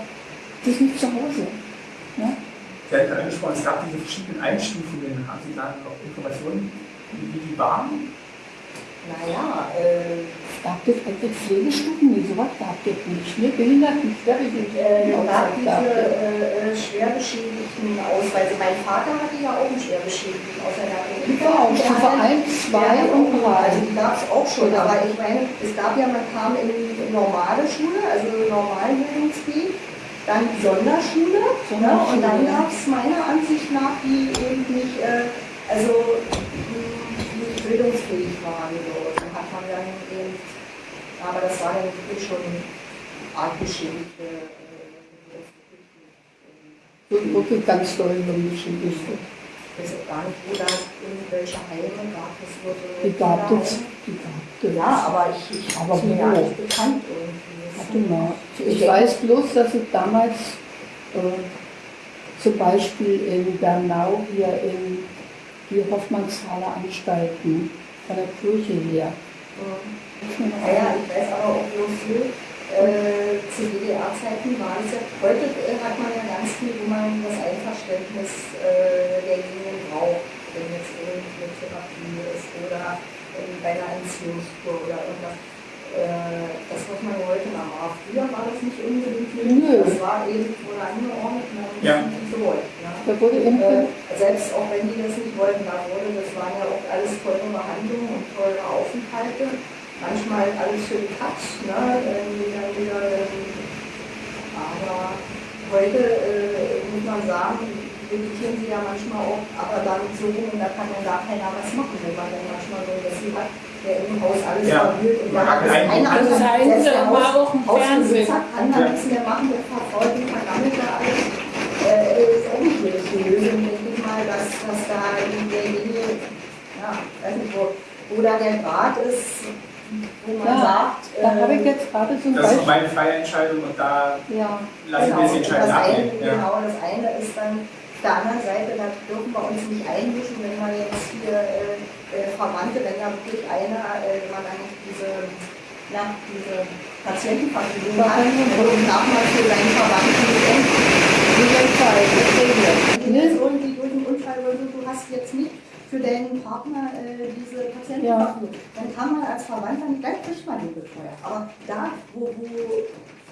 das ist nicht zu Hause. Ja? Sie hat gerade angesprochen, es gab diese verschiedenen Einstufungen. Haben Sie da noch Informationen, wie die waren? Naja, äh, Gab es eigentlich Pflegestufen? Nee, sowas gab es nicht. Ne? Behinderten, schwerbehinderten es gab Ausweis diese äh, äh, schwerbeschädigten Ausweise. Mein Vater hatte ja auch einen schwerbeschädigten aus seiner Genau, Stufe 1, 2 und 3. Also die gab es auch schon, Genau. aber ich meine, es gab ja, man kam in die normale Schule, also normalen Bildungsweg, dann die Sonderschule, ne? Sonderschule, und dann gab es meiner Ansicht nach, die eben nicht, äh, also bildungsfähig waren. So. Dann hat man dann eben Aber das war dann wirklich schon arg beschädigt. äh, wirklich ganz doll beschädigt. Ich weiß auch gar nicht, wo da irgendwelche Heime gab es. wo so Die gab es. Die gab es. Ja, aber ich, ich Aber ist mir gar nicht bekannt irgendwie. Warte mal. Ich weiß bloß, dass es damals äh, zum Beispiel in Bernau hier in die Hoffmannshaler Anstalten von der Kirche her. Mhm. Ja, ich weiß aber auch bloß viel. Äh, zu DDR-Zeiten war es ja, heute äh, hat man ja ganz viel, wo man das Einverständnis äh, derjenigen braucht, wenn jetzt irgendeine Therapie ist oder ähm, bei einer Entziehungskur oder irgendwas. Äh, das muss man heute noch machen. Früher war das nicht unbedingt. Nö. Das war eben wurde angeordnet und dann Ja. nicht so wollt. Ja. Da wurde Äh, irgendwie, selbst auch wenn die das nicht wollten, da wurde, das waren ja auch alles teure Behandlungen und teure Aufenthalte. Manchmal alles für die Katz, ne? dann wieder, ähm, aber heute äh, muss man sagen, vegetieren sie ja manchmal auch, aber damit so rum, und da kann ja gar keiner was machen, wenn man dann manchmal so einen Wessel hat, der im Haus alles Ja. verwühlt und Man da hat ist Das anders, heißt, selbst der war Haus- auch im Fernsehen. kann da nichts mehr machen, der verfolgt und vergammelt da alles. Äh, ist auch nicht die richtige Lösung, denke ich mal, dass, dass da derjenige, ja, weiß nicht, wo, wo da der Grad ist, wo man Ja, sagt, da habe ich äh, jetzt gerade ein Das ist noch Beispiel. meine freie Entscheidung und da Ja, lassen wir es die und Entscheidung das eine. Ja. Genau, das eine ist dann auf der anderen Seite, da dürfen wir uns nicht einmischen, wenn man jetzt hier äh, äh, Verwandte, wenn da wirklich einer, äh, wenn man dann nicht diese, na, diese Patientenverfügung hat, dann darf man für seinen Verwandten. Wenn Ne? jetzt irgendwie durch einen Unfall oder so, du hast jetzt nicht für deinen Partner äh, diese Patientenverfügung, dann kann man als Verwandter nicht, dann kriegt man die Betreuer. Aber da, wo, wo,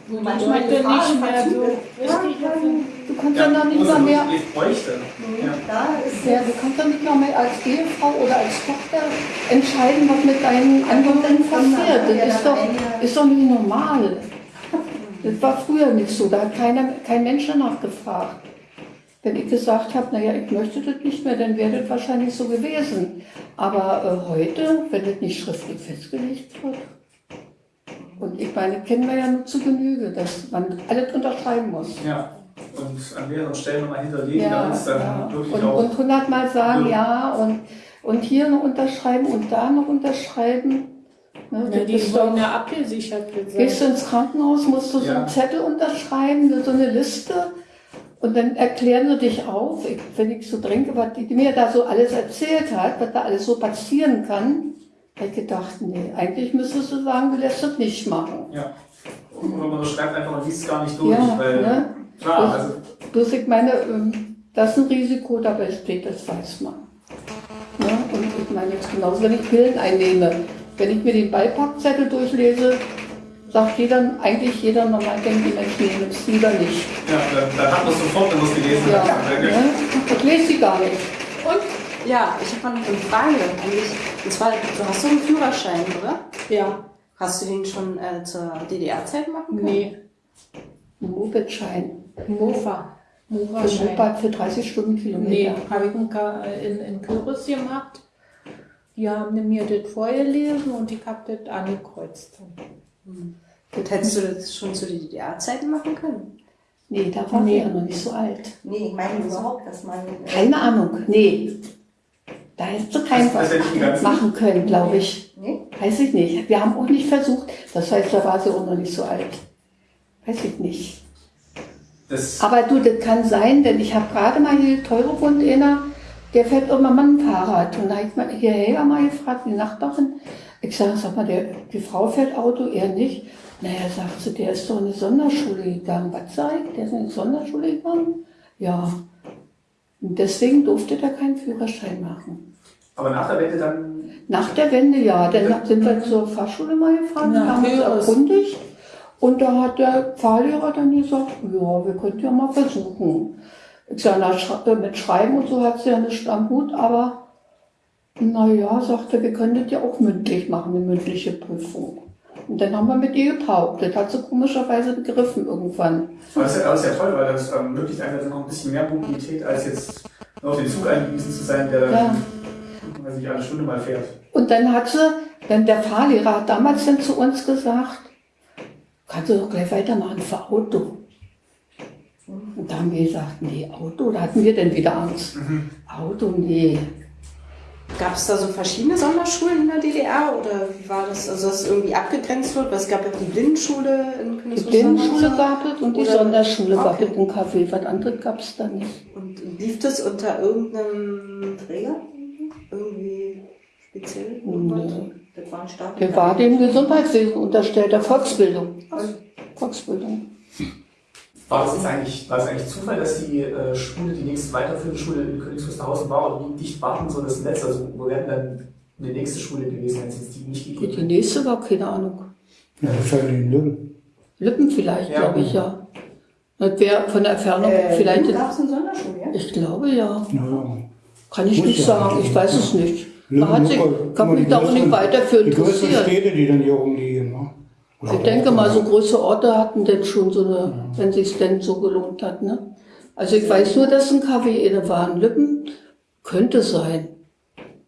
wo manchmal Leute Gefahr nicht mehr so ja, dann, Du kannst Ja, ja noch nicht wo mal es mehr. Ja. da ist ja, du kannst doch nicht noch mehr als Ehefrau oder als Tochter entscheiden, was mit deinen Angehörigen passiert. Das ist doch, ist doch nicht normal. Das war früher nicht so, da hat keiner, kein Mensch danach gefragt. Wenn ich gesagt habe, naja, ich möchte das nicht mehr, dann wäre das wahrscheinlich so gewesen. Aber äh, heute, wenn das nicht schriftlich festgelegt wird, und ich meine, kennen wir ja nur zu Genüge, dass man alles unterschreiben muss. ja. Und an mehreren Stellen nochmal hinterlegen, damit es dann ja. wirklich Und, auch. und hundertmal sagen Ja. ja und, und hier noch unterschreiben und da noch unterschreiben. Ne, Ja, die ist sollen doch, ja abgesichert gehst du ins Krankenhaus, musst du so Ja. einen Zettel unterschreiben, so eine Liste. Und dann erklären sie dich auf, ich, wenn ich so denke, was die, die mir da so alles erzählt hat, was da alles so passieren kann, ich gedacht, nee, eigentlich müsstest du sagen, du lässt das nicht machen. Ja. Oder man schreibt einfach und liest es gar nicht durch. Ja, weil, ne? Klar, also Bloß ich meine, ähm, das ist ein Risiko dabei besteht, das weiß man. Ne? Und ich meine jetzt genauso, wenn ich Pillen einnehme, wenn ich mir den Beipackzettel durchlese, sagt jeder, eigentlich jeder normal denkende Mensch, nee, nimm's lieber nicht. ja, dann, dann hat man es sofort, wenn man es gelesen Ja, hat. ne? Ich lese sie gar nicht. Ja, ich habe mal noch eine Frage eigentlich. Und zwar, du hast so einen Führerschein, oder? Ja, Hast du den schon äh, zur DDR-Zeit machen können? nee, Ein Mopedschein. Mofa. Für, Mofa-Schein. Moped für 30 Nee, Stundenkilometer. habe ich in, in, Kürbis gemacht. Die haben mir das vorgelesen und ich habe das angekreuzt. Und hättest du das schon zu DDR-Zeiten machen können? Nee, da war Nee. sie ja noch nicht so alt. Nee, ich meine überhaupt, dass man. äh, Keine Ahnung, nee. Da hättest du keinen die ganzen- machen können, glaube ich. Nee? Weiß ich nicht. Wir haben auch nicht versucht. Das heißt, da war sie auch noch nicht so alt. Weiß ich nicht. Das, Aber du, das kann sein, denn ich habe gerade mal hier teure Hund einer, der fährt immer mal ein Fahrrad. Und da habe ich mal hierher mal gefragt, die Nachbarin. Ich sage, sag mal, der, die Frau fährt Auto, er nicht. Naja, sagt sie, der ist doch in eine Sonderschule gegangen. Was sag ich? Der ist in eine Sonderschule gegangen? Ja. Und deswegen durfte der keinen Führerschein machen. aber nach der Wende dann. Nach der Wende, ja. Dann sind wir zur Fahrschule mal gefahren, Na, haben uns erkundigt. Und da hat der Fahrlehrer dann gesagt, ja, wir könnten ja mal versuchen. Ich sage, na, äh, mit Schreiben und so hat sie ja nicht am Hut, aber naja, sagte, wir können das ja auch mündlich machen, eine mündliche Prüfung. Und dann haben wir mit ihr getaugt. Das hat sie komischerweise begriffen irgendwann. Aber das ist ja, das ist ja toll, weil das ähm, möglicht einfach noch ein bisschen mehr Mobilität, als jetzt nur auf den Zug angewiesen zu sein, der dann, Ja. weiß ich, alle Stunde mal fährt. Und dann hat sie, Denn der Fahrlehrer hat damals dann zu uns gesagt, kannst du doch gleich weitermachen für Auto. Und da haben wir gesagt, nee, Auto, da hatten wir dann wieder Angst. Auto, nee. Gab es da so verschiedene Sonderschulen in der DDR oder wie war das? Also dass es irgendwie abgegrenzt wird? Weil es gab ja die Blindenschule in Die Königswinter. Blindenschule gab es und die Oder- Sonderschule gab es Okay. in Kaffee. Was anderes gab es da nicht. Und lief das unter irgendeinem Träger? Irgendwie speziell? Nee. Das war ein Staat. Der war dem Gesundheitswesen unterstellt, der Volksbildung. Volksbildung. War das jetzt eigentlich, war es eigentlich Zufall, dass die äh, Schule, die nächste weiterführende Schule in Königs war oder wie dicht war denn so das Netz? Also wo wäre denn dann eine nächste Schule gewesen, wenn es jetzt die nicht Die gegeben hätte? nächste war keine Ahnung. Ja, wahrscheinlich in Lübben. Lippen vielleicht, Ja. glaube ich, ja. Das wäre von der Entfernung Äh, vielleicht. gab es eine Sonderschule, ja? Ich glaube ja. Ja. Kann ich Muss nicht ja sagen, ich weiß ja. es nicht. Lübben, Man hat sich, kann mich die da auch nicht weiter für Die interessieren. Städte, die dann hier rumliegen. Ne? Ich denke auch- mal, so große Orte hatten denn schon so eine, wenn sich denn so gelohnt hat, ne? Also ich weiß nur, dass ein KW war in Lippen. Könnte sein.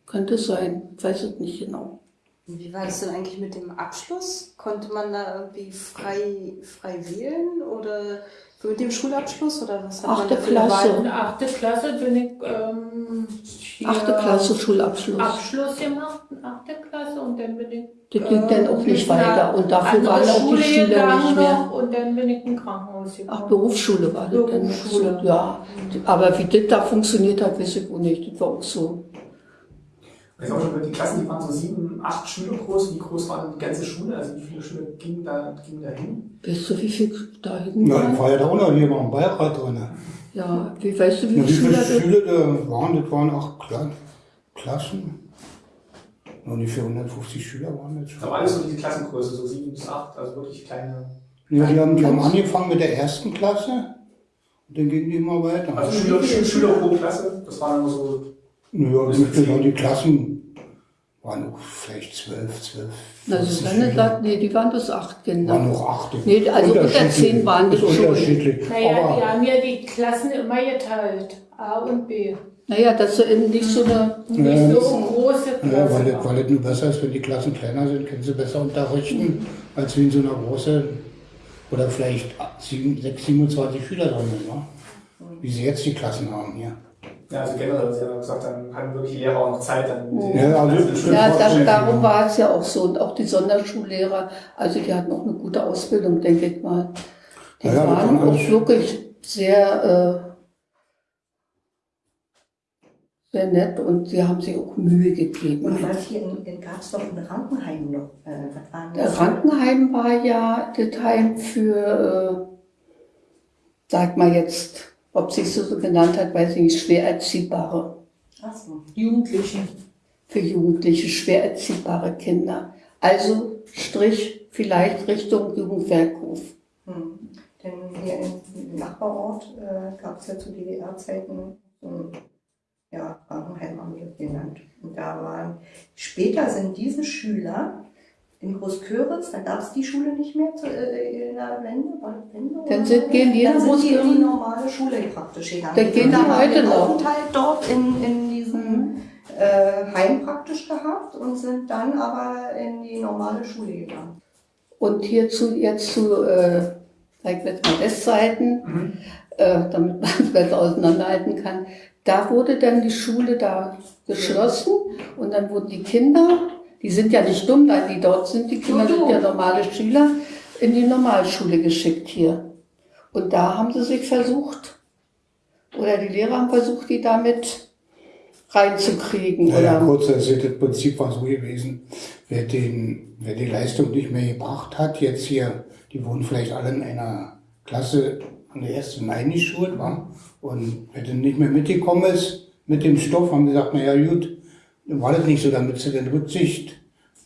Könnte sein. Ich weiß es nicht genau. Wie war das denn eigentlich mit dem Abschluss? Konnte man da irgendwie frei, frei wählen oder mit dem Schulabschluss oder was hat Achte Klasse. In achte Klasse bin ich ähm, hier Achte Klasse Schulabschluss. Abschluss gemacht, in achte Klasse und dann bin ich Das ging dann auch nicht weiter. Und dafür waren auch die Schule Schüler nicht mehr. noch Und dann bin ich im Krankenhaus gekommen. Ach, Berufsschule war das dann. Berufsschule. Ja. Aber wie das da funktioniert hat, weiß ich auch nicht. Das war auch so. Ich auch schon, die Klassen, die waren so sieben, acht Schüler groß. Wie groß war die ganze Schule? Also wie viele Schüler gingen da, gingen da hin? Weißt du, wie viel da hinten Na, waren? war ja da auch noch hier noch im Beirat drin. Ja, wie weißt du, wie Ja, wie viele viele Schüler da waren? Das waren acht Kla Klassen. Ungefähr 150 Schüler waren das schon. Aber alles so diese Klassengröße, so sieben bis acht, also wirklich kleine. Ja, die haben, die haben angefangen mit der ersten Klasse und dann gingen die immer weiter. Also Schüler, Schüler, Schüler pro Klasse, das waren immer so. Naja, waren die Klassen? Waren auch vielleicht zwölf, zwölf. Also 15 Susanne Schüler. sagt, nee, die waren bis acht Kinder. Waren noch acht. Nee, also unter zehn waren das Ist schon. unterschiedlich. Naja, die Aber haben ja die Klassen immer geteilt. A und B. Naja, dass sie eben nicht so eine. Nicht Ja. so große ja, Klassen. weil, das, weil das nur besser ist, wenn die Klassen kleiner sind, können sie besser unterrichten, als wie in so einer großen, oder vielleicht sieben, sechs, 27 Schüler drin sind, ne? wie sie jetzt die Klassen haben hier. Ja, also generell, Sie haben gesagt, dann hatten wirklich die Lehrer auch noch Zeit, dann Ja, also- Ja, das, darum war es ja auch so. Und auch die Sonderschullehrer, also die hatten auch eine gute Ausbildung, denke ich mal. Die Ja, ja, waren kann auch wirklich sehr, äh, sehr nett und sie haben sich auch Mühe gegeben. Und was hier in, in gab es doch ein Rankenheim noch. Äh, was waren das? Rankenheim war ja das Heim für, äh, sag mal jetzt, ob sich so genannt hat, weiß ich nicht, schwer erziehbare. Ach so. Jugendlichen. für Jugendliche, schwer erziehbare Kinder. Also Strich vielleicht Richtung Jugendwerkhof. Hm. Denn hier im Nachbarort äh, gab es ja zu DDR-Zeiten so ein ja, Krankenheim haben wir genannt. Und da waren, später sind diese Schüler in Großköritz, da gab es die Schule nicht mehr zu, äh, in der Wende, Wende Dann oder sind- gehen die Dann sind die in die normale Schule praktisch gegangen. Dann gehen die haben heute noch. Mhm. Aufenthalt dort in, in diesem äh, Heim praktisch gehabt und sind dann aber in die normale Schule gegangen. Und hierzu jetzt zu, äh, sag ich jetzt mal Westseiten, äh, damit man es besser auseinanderhalten kann. Da wurde dann die Schule da geschlossen und dann wurden die Kinder, die sind ja nicht dumm, da die dort sind, die Kinder sind ja normale Schüler, in die Normalschule geschickt hier. Und da haben sie sich versucht, oder die Lehrer haben versucht, die damit reinzukriegen. Naja, oder kurz, also das Prinzip war so gewesen, wer, den, wer die Leistung nicht mehr gebracht hat, jetzt hier, die wurden vielleicht alle in einer Klasse an der ersten eingeschult, war und wer dann nicht mehr mitgekommen ist mit dem Stoff, haben gesagt, naja gut, war das nicht so, damit sie dann Rücksicht,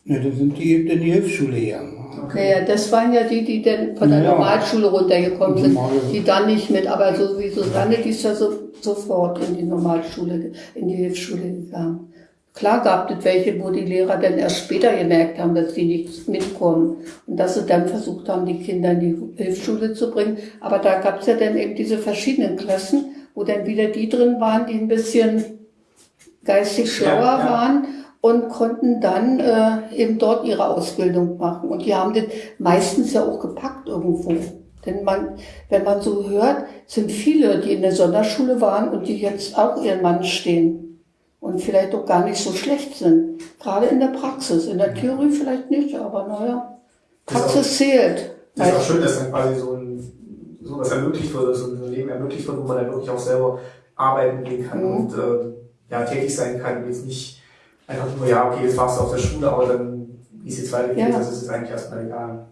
ne, dann sind die eben in die Hilfsschule gegangen. wa? Naja, das waren ja die, die dann von der Ja. Normalschule runtergekommen sind, die dann nicht mit, aber so wie Susanne, die ist ja so, sofort in die Normalschule, in die Hilfsschule gegangen. Klar gab es welche, wo die Lehrer dann erst später gemerkt haben, dass die nicht mitkommen und dass sie dann versucht haben, die Kinder in die Hilfsschule zu bringen. Aber da gab es ja dann eben diese verschiedenen Klassen, wo dann wieder die drin waren, die ein bisschen geistig schlauer Ja, ja. waren und konnten dann äh, eben dort ihre Ausbildung machen. Und die haben das meistens ja auch gepackt irgendwo. Denn man, wenn man so hört, sind viele, die in der Sonderschule waren und die jetzt auch ihren Mann stehen und vielleicht auch gar nicht so schlecht sind. Gerade in der Praxis. In der Theorie vielleicht nicht, aber naja, Das ist Praxis zählt. Das ist auch schön, dass dann quasi so ein, so was ermöglicht wird, so ein Leben ermöglicht wird, wo man dann wirklich auch selber arbeiten gehen kann Mhm. und äh, ja, tätig sein kann. Jetzt nicht einfach nur, ja, okay, jetzt warst du auf der Schule, aber dann, wie es jetzt weitergeht, Ja. das ist jetzt eigentlich erstmal egal.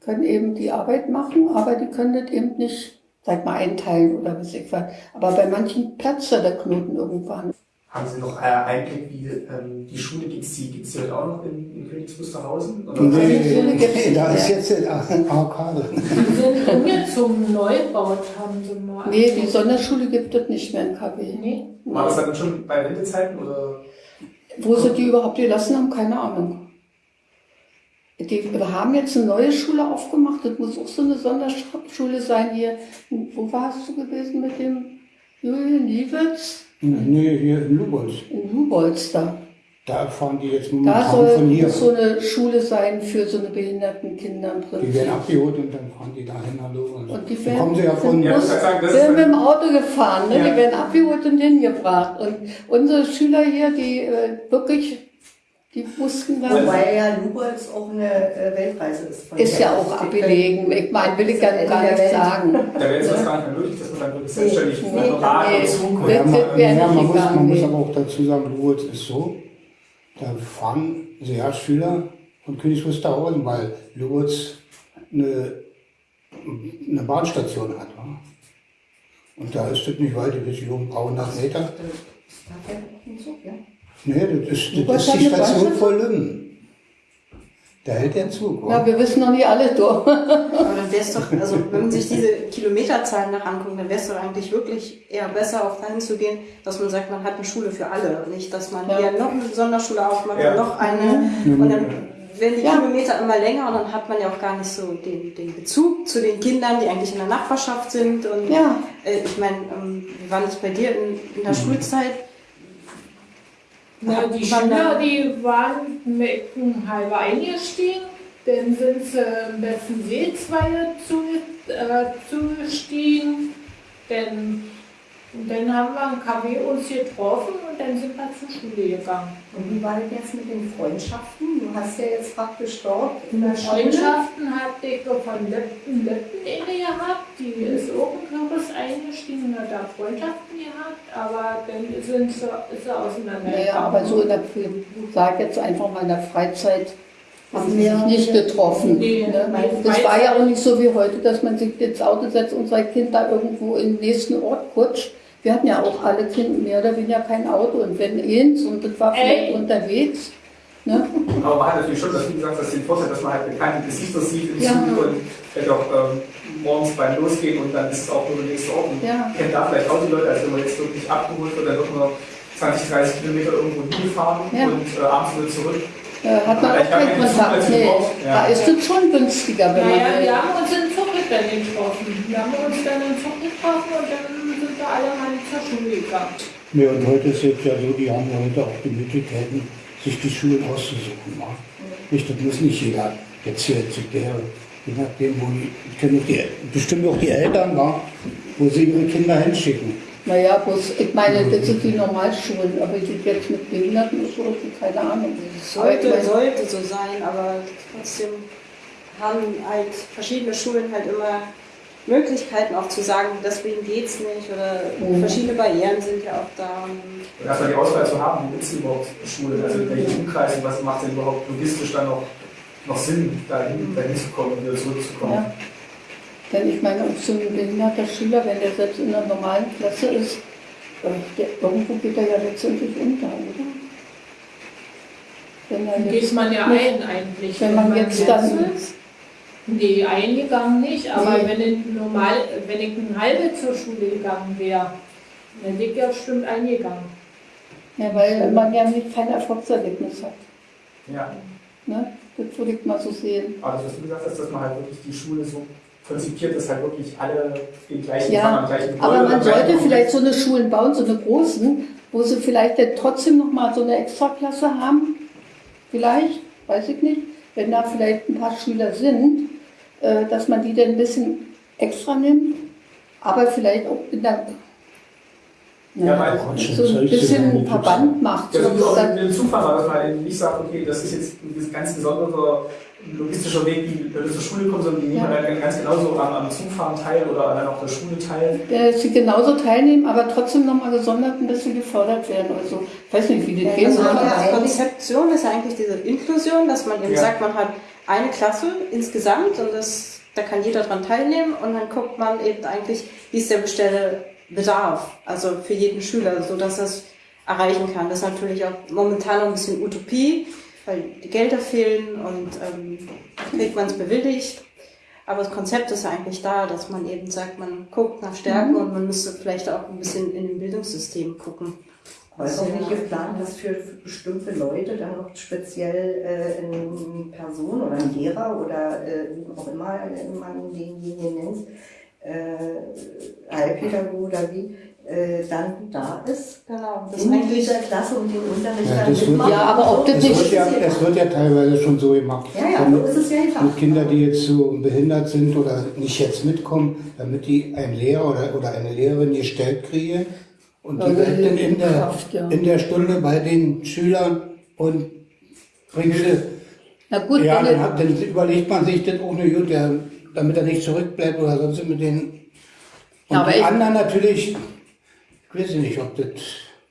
können eben die Arbeit machen, aber die können das eben nicht, sag mal, einteilen oder was ich was. Aber bei manchen platzt der Knoten irgendwann. Haben Sie noch äh, Einblick, wie ähm, die Schule gibt's die, gibt's die heute auch noch in, in Königs Wusterhausen? Oder Schule gibt's Nee, da ist jetzt ein Arkade. Die sind umgezogen, Neubau haben sie mal. Nee, die Sonderschule gibt es nicht mehr in KW. Nee. War das dann schon bei Wendezeiten oder? Wo sie die überhaupt gelassen haben, keine Ahnung. Die wir haben jetzt eine neue Schule aufgemacht, das muss auch so eine Sonderschule sein hier. Wo warst du gewesen mit dem Julian Liewitz? Nee, hier in Lubolz. In Lubolz da. Da fahren die jetzt Da momentan soll von hier. muss so eine Schule sein für so eine behinderten Kinder im Die Prinzip. werden abgeholt und dann fahren die dahin. Hallo. Und Und die werden- kommen sie ja von. Ja, wollte sagen, das werden mit dem Auto gefahren, ne? Ja. die werden abgeholt und hingebracht. Und unsere Schüler hier, die äh, wirklich, die mussten dann, Wobei ja Lubolz auch eine äh, Weltreise ist. Von ist ja auch abgelegen. Ich meine, will ich gar, Ende gar nicht Welt. sagen. da wäre jetzt das gar nicht mehr möglich, dass man dann wirklich selbstständig Nee, mit einem Rad nee. und Zug Das- Ja, man, ja, muss, man muss nee. aber auch dazu sagen, Lubolz ist so, da fahren sehr Schüler von Königs Wusterhausen, weil Lubolz eine, eine Bahnstation hat. Wa? Und da ist das nicht weit, um ein paar hundert Meter. Da fährt ein Zug, ja. Nee, das ist, das ist hat die Station Bahnstation? vor Lümmen. Da hält der Zug. wa? Ja, wir wissen noch nicht alle durch. Aber dann wäre es doch, also wenn man sich diese Kilometerzahlen nach anguckt, dann wäre es doch eigentlich wirklich eher besser, auch dahin zu gehen, dass man sagt, man hat eine Schule für alle. Und nicht, dass man Ja. hier noch eine Sonderschule aufmacht Ja. und noch eine. Und dann werden die Ja. Kilometer immer länger und dann hat man ja auch gar nicht so den, den Bezug zu den Kindern, die eigentlich in der Nachbarschaft sind. Und Ja. äh, ich meine, ähm, wie war das bei dir in, in der Schulzeit? Na, die Wann Schüler, die waren mit einem halber eingestiegen, dann sind sie im besten Seezweige zu, äh, zugestiegen, dann, und dann haben wir im KW uns getroffen und dann sind wir zur Schule gegangen. Und wie war das jetzt mit den Freundschaften? Du hast ja jetzt praktisch dort in der Schule. Freundschaften hatte ich von Lippen, Lippen inne gehabt, die ist auch in Kürbis eingestiegen und hat da Freundschaften gehabt, aber dann sind sie, ist sie auseinandergegangen. Naja, aber so in der, ich sag jetzt einfach mal in der Freizeit, haben sie Ja. sich nicht getroffen. Nee, ne? Das war ja auch nicht so wie heute, dass man sich ins Auto setzt und sein Kind da irgendwo in den nächsten Ort kutscht. Wir hatten ja auch alle Kinder mehr oder weniger kein Auto und wenn eins und das war vielleicht Ey. unterwegs. Ne? Aber man hat natürlich schon, dass, wie gesagt, das den Vorteil, dass man halt bekannte Gesichter sieht im Ja. Zug und vielleicht auch ähm, morgens beim Losgehen und dann ist es auch nur der nächste Ort. Ja. kennt da vielleicht auch die Leute, als wenn man jetzt wirklich abgeholt wird, dann wird man 20, 30 Kilometer irgendwo hingefahren Ja. und äh, abends wieder zurück. Äh, hat man Aber auch keinen Zug Kontakt. Nee. ja. Da ist es schon günstiger, wenn Naja, man. wir haben uns in Zuckerberg getroffen. Wir haben uns dann in Zug getroffen und dann sind wir alle mal zur Schule gegangen. Nee, und heute ist es ja so, die haben ja heute auch die Möglichkeiten, sich die Schulen auszusuchen. wa? Nicht, das muss nicht jeder jetzt hier zu der, je nachdem, wo die, können auch die, bestimmt auch die Eltern, wa? wo sie ihre Kinder hinschicken. Naja, bloß, ich meine, das sind die Normalschulen, aber die jetzt mit Behinderten ist so, keine Ahnung. Sollte, meine, sollte so sein, aber trotzdem haben halt verschiedene Schulen halt immer Möglichkeiten auch zu sagen, deswegen geht's nicht oder Mhm. verschiedene Barrieren sind ja auch da. Und erstmal die Auswahl zu haben, wie ist überhaupt Schule, also in welchen Umkreisen, was macht denn überhaupt logistisch dann noch, noch Sinn, dahin, dahin zu kommen und wieder zurückzukommen. Ja. Denn ich meine, auch so ein behinderter Schüler, wenn der selbst in einer normalen Klasse ist, äh, der, irgendwo geht er ja letztendlich unter, oder? Wenn er Dann jetzt geht man ja nicht- ein eigentlich. Wenn man jetzt dann- ist. Nee, eingegangen nicht, aber Nee. wenn ich normal, wenn ich eine halbe zur Schule gegangen wäre, dann wäre ich ja bestimmt eingegangen. Ja, weil man ja nicht kein Erfolgserlebnis hat. Ja. Ne? Das würde ich mal so sehen. Aber das, was du gesagt hast, dass man halt wirklich die Schule so konzipiert, dass halt wirklich alle den gleichen Ja, am gleichen Aber Gebäude, man am gleichen sollte vielleicht so eine Schulen bauen, so eine großen, wo sie vielleicht dann trotzdem noch mal so eine Extraklasse haben. Vielleicht, weiß ich nicht, wenn da vielleicht ein paar Schüler sind, dass man die dann ein bisschen extra nimmt, aber vielleicht auch in der Ja, weil- so ein bisschen Verband macht. Ja, So, wie auch in dem Zufall war, dass man eben nicht sagt, okay, das ist jetzt ein ganz besonderer logistischer Weg, wie Leute zur Schule kommen, sondern die nehmen Ja. dann ganz genauso am, am Zugfahren teil oder dann auch der Schule teil. äh, sie genauso teilnehmen, aber trotzdem nochmal gesondert ein bisschen gefördert werden. Also, ich weiß nicht, wie das gehen Also soll. die Konzeption ist ja eigentlich diese Inklusion, dass man eben Ja. sagt, man hat eine Klasse insgesamt und das, da kann jeder dran teilnehmen und dann guckt man eben eigentlich, wie ist der bestelle Bedarf, also für jeden Schüler, so dass das erreichen kann. Das ist natürlich auch momentan noch ein bisschen Utopie, weil die Gelder fehlen und ähm, kriegt man es bewilligt. Aber das Konzept ist ja eigentlich da, dass man eben sagt, man guckt nach Stärken und man müsste vielleicht auch ein bisschen in dem Bildungssystem gucken. Aber ist auch nicht geplant, dass für bestimmte Leute dann noch speziell äh, eine Person oder ein Lehrer oder äh, wie auch immer man denjenigen nennt, äh, Heilpädagoge oder wie, äh, dann da ist Genau, das ist in dieser Klasse und den Unterricht Ja, dann das wird-. Ja, aber ob das Es nicht- wird, ja, es wird ja teilweise schon so gemacht. Ja, ja, so ist es ja gedacht. mit Kinder, die jetzt so behindert sind oder nicht jetzt mitkommen, damit die einen Lehrer oder, oder eine Lehrerin gestellt kriegen und die dann in der, in der Stunde bei den Schülern und bringt sie. Na gut, Ja, dann, hat, dann überlegt man sich das auch nicht gut, der, damit er nicht zurückbleibt oder sonst mit den. Und Ja, aber die ich- anderen natürlich, ich weiß nicht, ob das.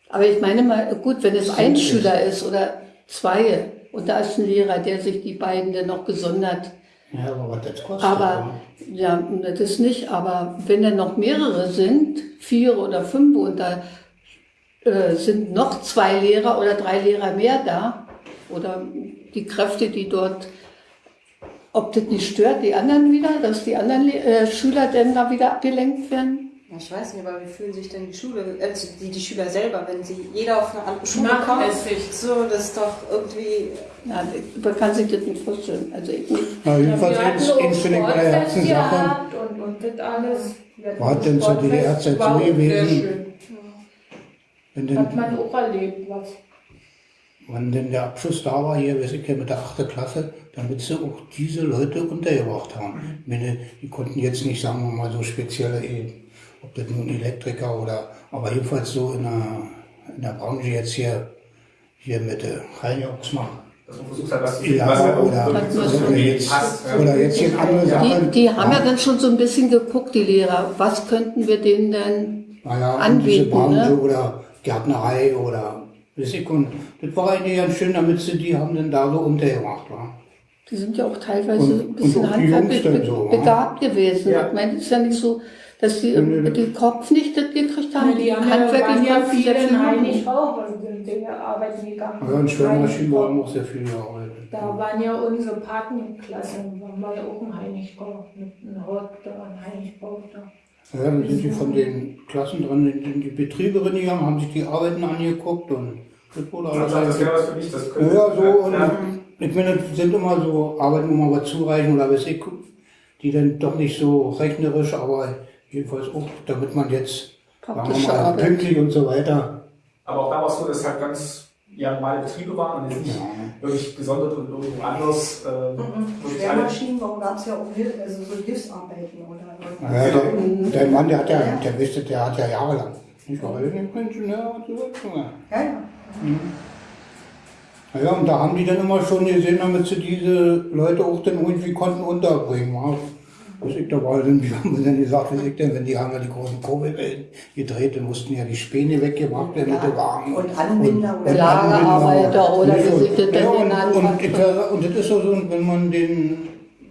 Aber ich meine mal, gut, wenn es ein Schüler ist oder zwei und da ist ein Lehrer, der sich die beiden dann noch gesondert, Ja, aber was das kostet. aber ja, das ist nicht, aber wenn dann noch mehrere sind, vier oder fünf und da äh, sind noch zwei Lehrer oder drei Lehrer mehr da oder die Kräfte, die dort, ob das nicht stört, die anderen wieder, dass die anderen äh, Schüler dann da wieder abgelenkt werden? Ich weiß nicht, aber wie fühlen sich denn die Schule, also die, die Schüler selber, wenn sie jeder auf eine andere Schule kommt? So, das ist doch irgendwie. Ja, man kann sich das nicht vorstellen. Also ich nicht. Ja, jedenfalls auch eins finde ich bei der Herzenssache. gehabt Und, und das alles. War denn zur DDR-Zeit so gewesen? Wenn Hat denn, man auch erlebt, was. wenn denn der Abschluss da war, hier, weiß ich ja, mit der 8. Klasse, damit sie auch diese Leute untergebracht haben. Meine, die konnten jetzt nicht, sagen wir mal, so spezielle, eh, ob das nun Elektriker oder, aber jedenfalls so in der, in der Branche jetzt hier, hier mit äh, Reinjocks machen. Dass man versucht hat, was, Ja, was oder, wirklich so oder irgendwie jetzt, passt. ja. oder jetzt hier andere Die, Sachen. die haben ja dann schon so ein bisschen geguckt, die Lehrer. Was könnten wir denen denn naja, anbieten, diese Branche ne? oder Gärtnerei oder und das war eigentlich ganz schön, damit sie die haben dann da so untergebracht. Wa? Die sind ja auch teilweise Und- ein bisschen handwerklich so, ne? begabt gewesen. Ja. Ich meine, es ist ja nicht so, dass die nee. den Kopf nicht das gekriegt haben. die haben ja, handwerklich waren ja viele sehr viel in machen. Heinig auch und sind in der Arbeit gegangen. Ja, und Schwimmaschinen haben auch sehr viel gearbeitet. Da waren ja unsere Patenklassen, waren wir ja auch ein Heinigbau, mit einem Hort da, ein Heinigbau da. Ja, dann sind die von den Klassen dran in in die Betriebe reingegangen, haben sich die Arbeiten angeguckt und das wurde alles Also, das wäre was für mich, das Ja, könnte. ja, so, und ja. ich meine, das sind immer so Arbeiten, wo man was zureichen oder weiß ich, die dann doch nicht so rechnerisch, aber jedenfalls auch, damit man jetzt, sagen wir Praktische mal, pünktlich und so weiter. Aber auch da war es so, dass es halt ganz ja, normale Betriebe waren und jetzt nicht wirklich gesondert und irgendwo anders. Äh, alle. Schwermaschinen, warum gab es ja auch Hilf also so Hilfsarbeiten oder Ja, der, der Mann, der hat ja, der wisste, der hat ja jahrelang. Ich war irgendwie Ingenieur und so weiter. Ja, ja. Ja, und da haben die dann immer schon gesehen, damit sie diese Leute auch dann irgendwie konnten unterbringen. Was ich da war, dann, wie haben wir denn gesagt, was ich denn, wenn die haben ja die großen Kurbelwellen gedreht, dann mussten ja die Späne weggebracht werden mit Ja. den Wagen. Und Anbinder oder- Lagerarbeiter oder das ja, und, und, ich, und das ist so, so, wenn man den,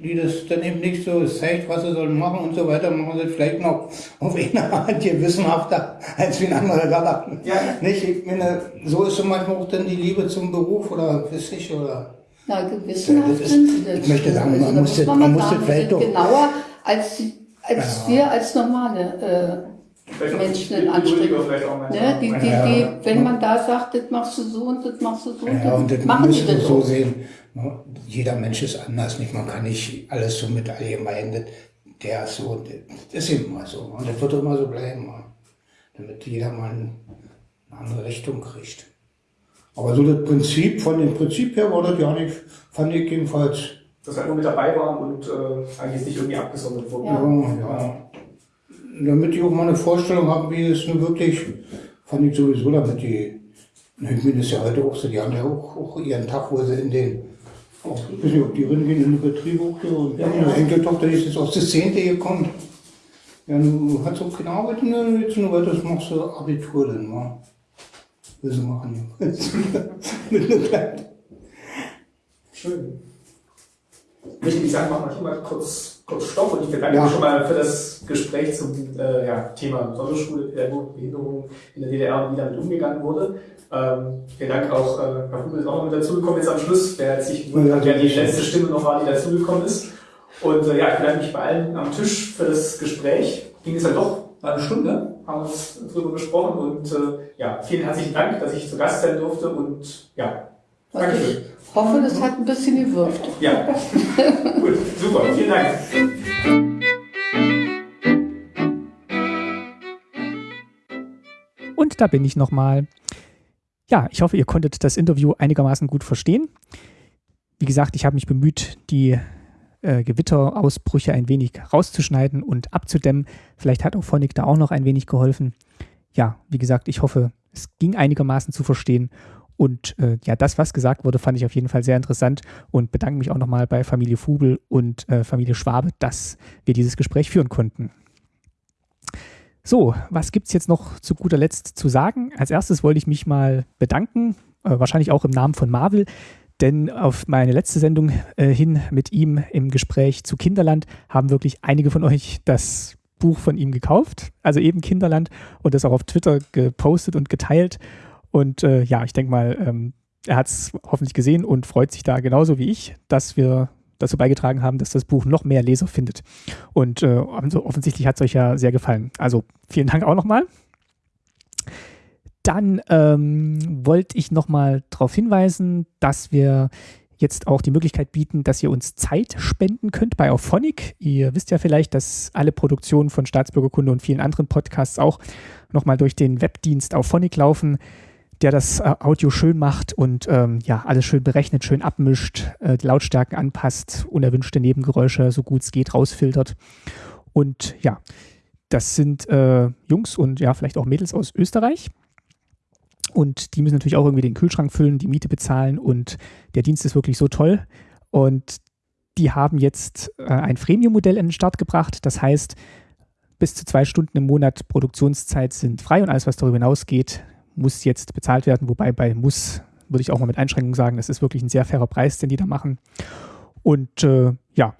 die das dann eben nicht so zeigt, was sie sollen machen und so weiter, machen sie vielleicht noch auf eine Art gewissenhafter als wie ein anderer Gatter. Ja. Nicht? Ich meine, so ist so manchmal auch dann die Liebe zum Beruf oder weiß ich, oder. Na, gewissenhaft Ja, das ist- sind sie das. ich möchte sagen, man da muss das- man man muss vielleicht doch- genauer als, als Ja. wir als normale auch Menschen in Anstrengung. Äh, manchmal. ne? die, die, Ja. die, wenn man da sagt, das machst du so und das machst du so, Ja, und das machen die das so sehen. Jeder Mensch ist anders, nicht? Man kann nicht alles so mit allgemein, der ist so, das ist mal so. Und das wird auch immer so bleiben. ja. Damit jeder mal eine andere Richtung kriegt. Aber so das Prinzip, von dem Prinzip her war das ja nicht, fand ich jedenfalls. Dass wir nur mit dabei waren und äh, eigentlich nicht irgendwie abgesondert wurden. Ja, ja. Damit ich auch mal eine Vorstellung habe, wie es nun wirklich, fand ich sowieso, damit die, ich meine, das ist ja heute auch so, die haben ja auch, auch ihren Tag, wo sie in den, auch, ich weiß nicht, ob die reingehen in den Betrieb auch, so, und ja, meine Enkeltochter die ist jetzt aus der Zehnte gekommen. Ja, du hast auch keine Arbeit, ne, jetzt nur weiter, das machst du Abitur dann, wa? Sie machen. Schön. Möchte ich sagen, machen wir hier mal kurz, kurz Stopp und ich bedanke Ja. mich schon mal für das Gespräch zum äh, ja, Thema Sonderschule, Pädagogik, Behinderung in der DDR und wie damit umgegangen wurde. Ähm, vielen Dank auch, äh, Herr Hubel ist auch noch mit dazugekommen jetzt am Schluss, wer sich hat, wer die letzte Stimme noch war, die dazugekommen ist. Und äh, ja, ich bedanke mich bei allen am Tisch für das Gespräch. Ging es ja doch eine Stunde, haben uns drüber gesprochen und äh, ja, vielen herzlichen Dank, dass ich zu Gast sein durfte und ja, Also Dankeschön. ich hoffe, das hat ein bisschen gewirkt. Ja, gut, super, vielen Dank. Und da bin ich nochmal. Ja, ich hoffe, ihr konntet das Interview einigermaßen gut verstehen. Wie gesagt, ich habe mich bemüht, die äh, Gewitterausbrüche ein wenig rauszuschneiden und abzudämmen. Vielleicht hat auch Phonic da auch noch ein wenig geholfen. Ja, wie gesagt, ich hoffe, es ging einigermaßen zu verstehen. Und äh, ja, das, was gesagt wurde, fand ich auf jeden Fall sehr interessant und bedanke mich auch nochmal bei Familie Fubel und äh, Familie Schwabe, dass wir dieses Gespräch führen konnten. So, was gibt es jetzt noch zu guter Letzt zu sagen? Als erstes wollte ich mich mal bedanken, äh, wahrscheinlich auch im Namen von Marvel, denn auf meine letzte Sendung äh, hin mit ihm im Gespräch zu Kinderland haben wirklich einige von euch das Buch von ihm gekauft, also eben Kinderland, und das auch auf Twitter gepostet und geteilt. Und äh, ja, ich denke mal, ähm, er hat es hoffentlich gesehen und freut sich da genauso wie ich, dass wir dazu beigetragen haben, dass das Buch noch mehr Leser findet. Und äh, also offensichtlich hat es euch ja sehr gefallen. Also vielen Dank auch nochmal. Dann ähm, wollte ich nochmal darauf hinweisen, dass wir jetzt auch die Möglichkeit bieten, dass ihr uns Zeit spenden könnt bei Auphonic. Ihr wisst ja vielleicht, dass alle Produktionen von Staatsbürgerkunde und vielen anderen Podcasts auch nochmal durch den Webdienst Auphonic laufen, der das äh, Audio schön macht und ähm, ja, alles schön berechnet, schön abmischt, äh, die Lautstärken anpasst, unerwünschte Nebengeräusche so gut es geht rausfiltert. Und ja, das sind äh, Jungs und ja, vielleicht auch Mädels aus Österreich. Und die müssen natürlich auch irgendwie den Kühlschrank füllen, die Miete bezahlen und der Dienst ist wirklich so toll. Und die haben jetzt äh, ein Freemium-Modell in den Start gebracht. Das heißt, bis zu zwei Stunden im Monat Produktionszeit sind frei und alles, was darüber hinausgeht, muss jetzt bezahlt werden. Wobei bei muss würde ich auch mal mit Einschränkungen sagen, das ist wirklich ein sehr fairer Preis, den die da machen. Und äh, ja,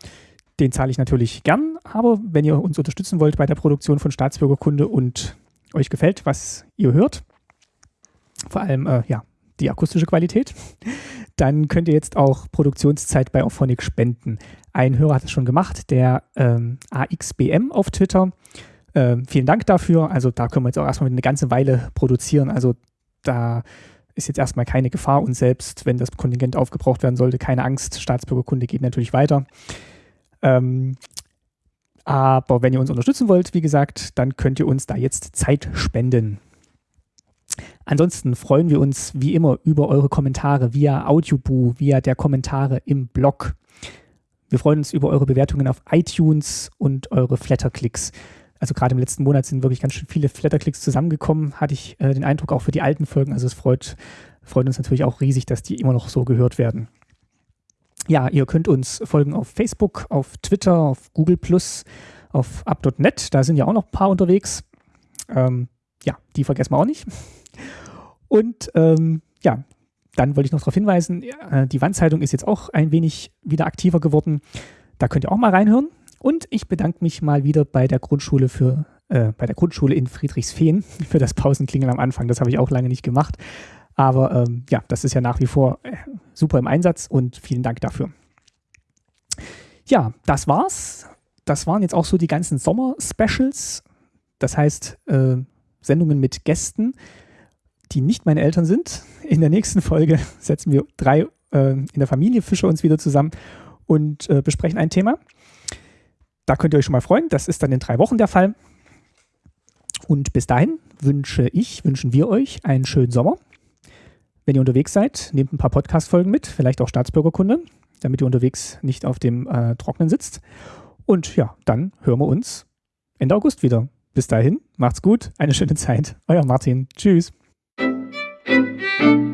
den zahle ich natürlich gern. Aber wenn ihr uns unterstützen wollt bei der Produktion von Staatsbürgerkunde und euch gefällt, was ihr hört, vor allem äh, ja, die akustische Qualität, dann könnt ihr jetzt auch Produktionszeit bei Auphonic spenden. Ein Hörer hat es schon gemacht, der ähm, AXBM auf Twitter. Ähm, vielen Dank dafür. Also da können wir jetzt auch erstmal eine ganze Weile produzieren. Also da ist jetzt erstmal keine Gefahr und selbst wenn das Kontingent aufgebraucht werden sollte, keine Angst. Staatsbürgerkunde geht natürlich weiter. Ähm, aber wenn ihr uns unterstützen wollt, wie gesagt, dann könnt ihr uns da jetzt Zeit spenden. Ansonsten freuen wir uns wie immer über eure Kommentare via Audioboo, via der Kommentare im Blog. Wir freuen uns über eure Bewertungen auf iTunes und eure Flatterklicks. Also gerade im letzten Monat sind wirklich ganz schön viele Flatterklicks zusammengekommen, hatte ich äh, den Eindruck auch für die alten Folgen. Also es freut, freut uns natürlich auch riesig, dass die immer noch so gehört werden. Ja, ihr könnt uns folgen auf Facebook, auf Twitter, auf Google auf up.net. Da sind ja auch noch ein paar unterwegs. Ähm, ja, die vergessen wir auch nicht. Und ähm, ja, dann wollte ich noch darauf hinweisen, äh, die Wandzeitung ist jetzt auch ein wenig wieder aktiver geworden. Da könnt ihr auch mal reinhören. Und ich bedanke mich mal wieder bei der Grundschule für äh, bei der Grundschule in Friedrichsfehn für das Pausenklingeln am Anfang. Das habe ich auch lange nicht gemacht. Aber ähm, ja, das ist ja nach wie vor äh, super im Einsatz und vielen Dank dafür. Ja, das war's. Das waren jetzt auch so die ganzen Sommer-Specials. Das heißt, äh, Sendungen mit Gästen, die nicht meine Eltern sind. In der nächsten Folge setzen wir drei äh, in der Familie Fischer uns wieder zusammen und äh, besprechen ein Thema. Da könnt ihr euch schon mal freuen. Das ist dann in drei Wochen der Fall. Und bis dahin wünsche ich, wünschen wir euch einen schönen Sommer. Wenn ihr unterwegs seid, nehmt ein paar Podcast-Folgen mit, vielleicht auch Staatsbürgerkunde, damit ihr unterwegs nicht auf dem äh, Trocknen sitzt. Und ja, dann hören wir uns Ende August wieder. Bis dahin, macht's gut, eine schöne Zeit. Euer Martin. Tschüss. Thank you.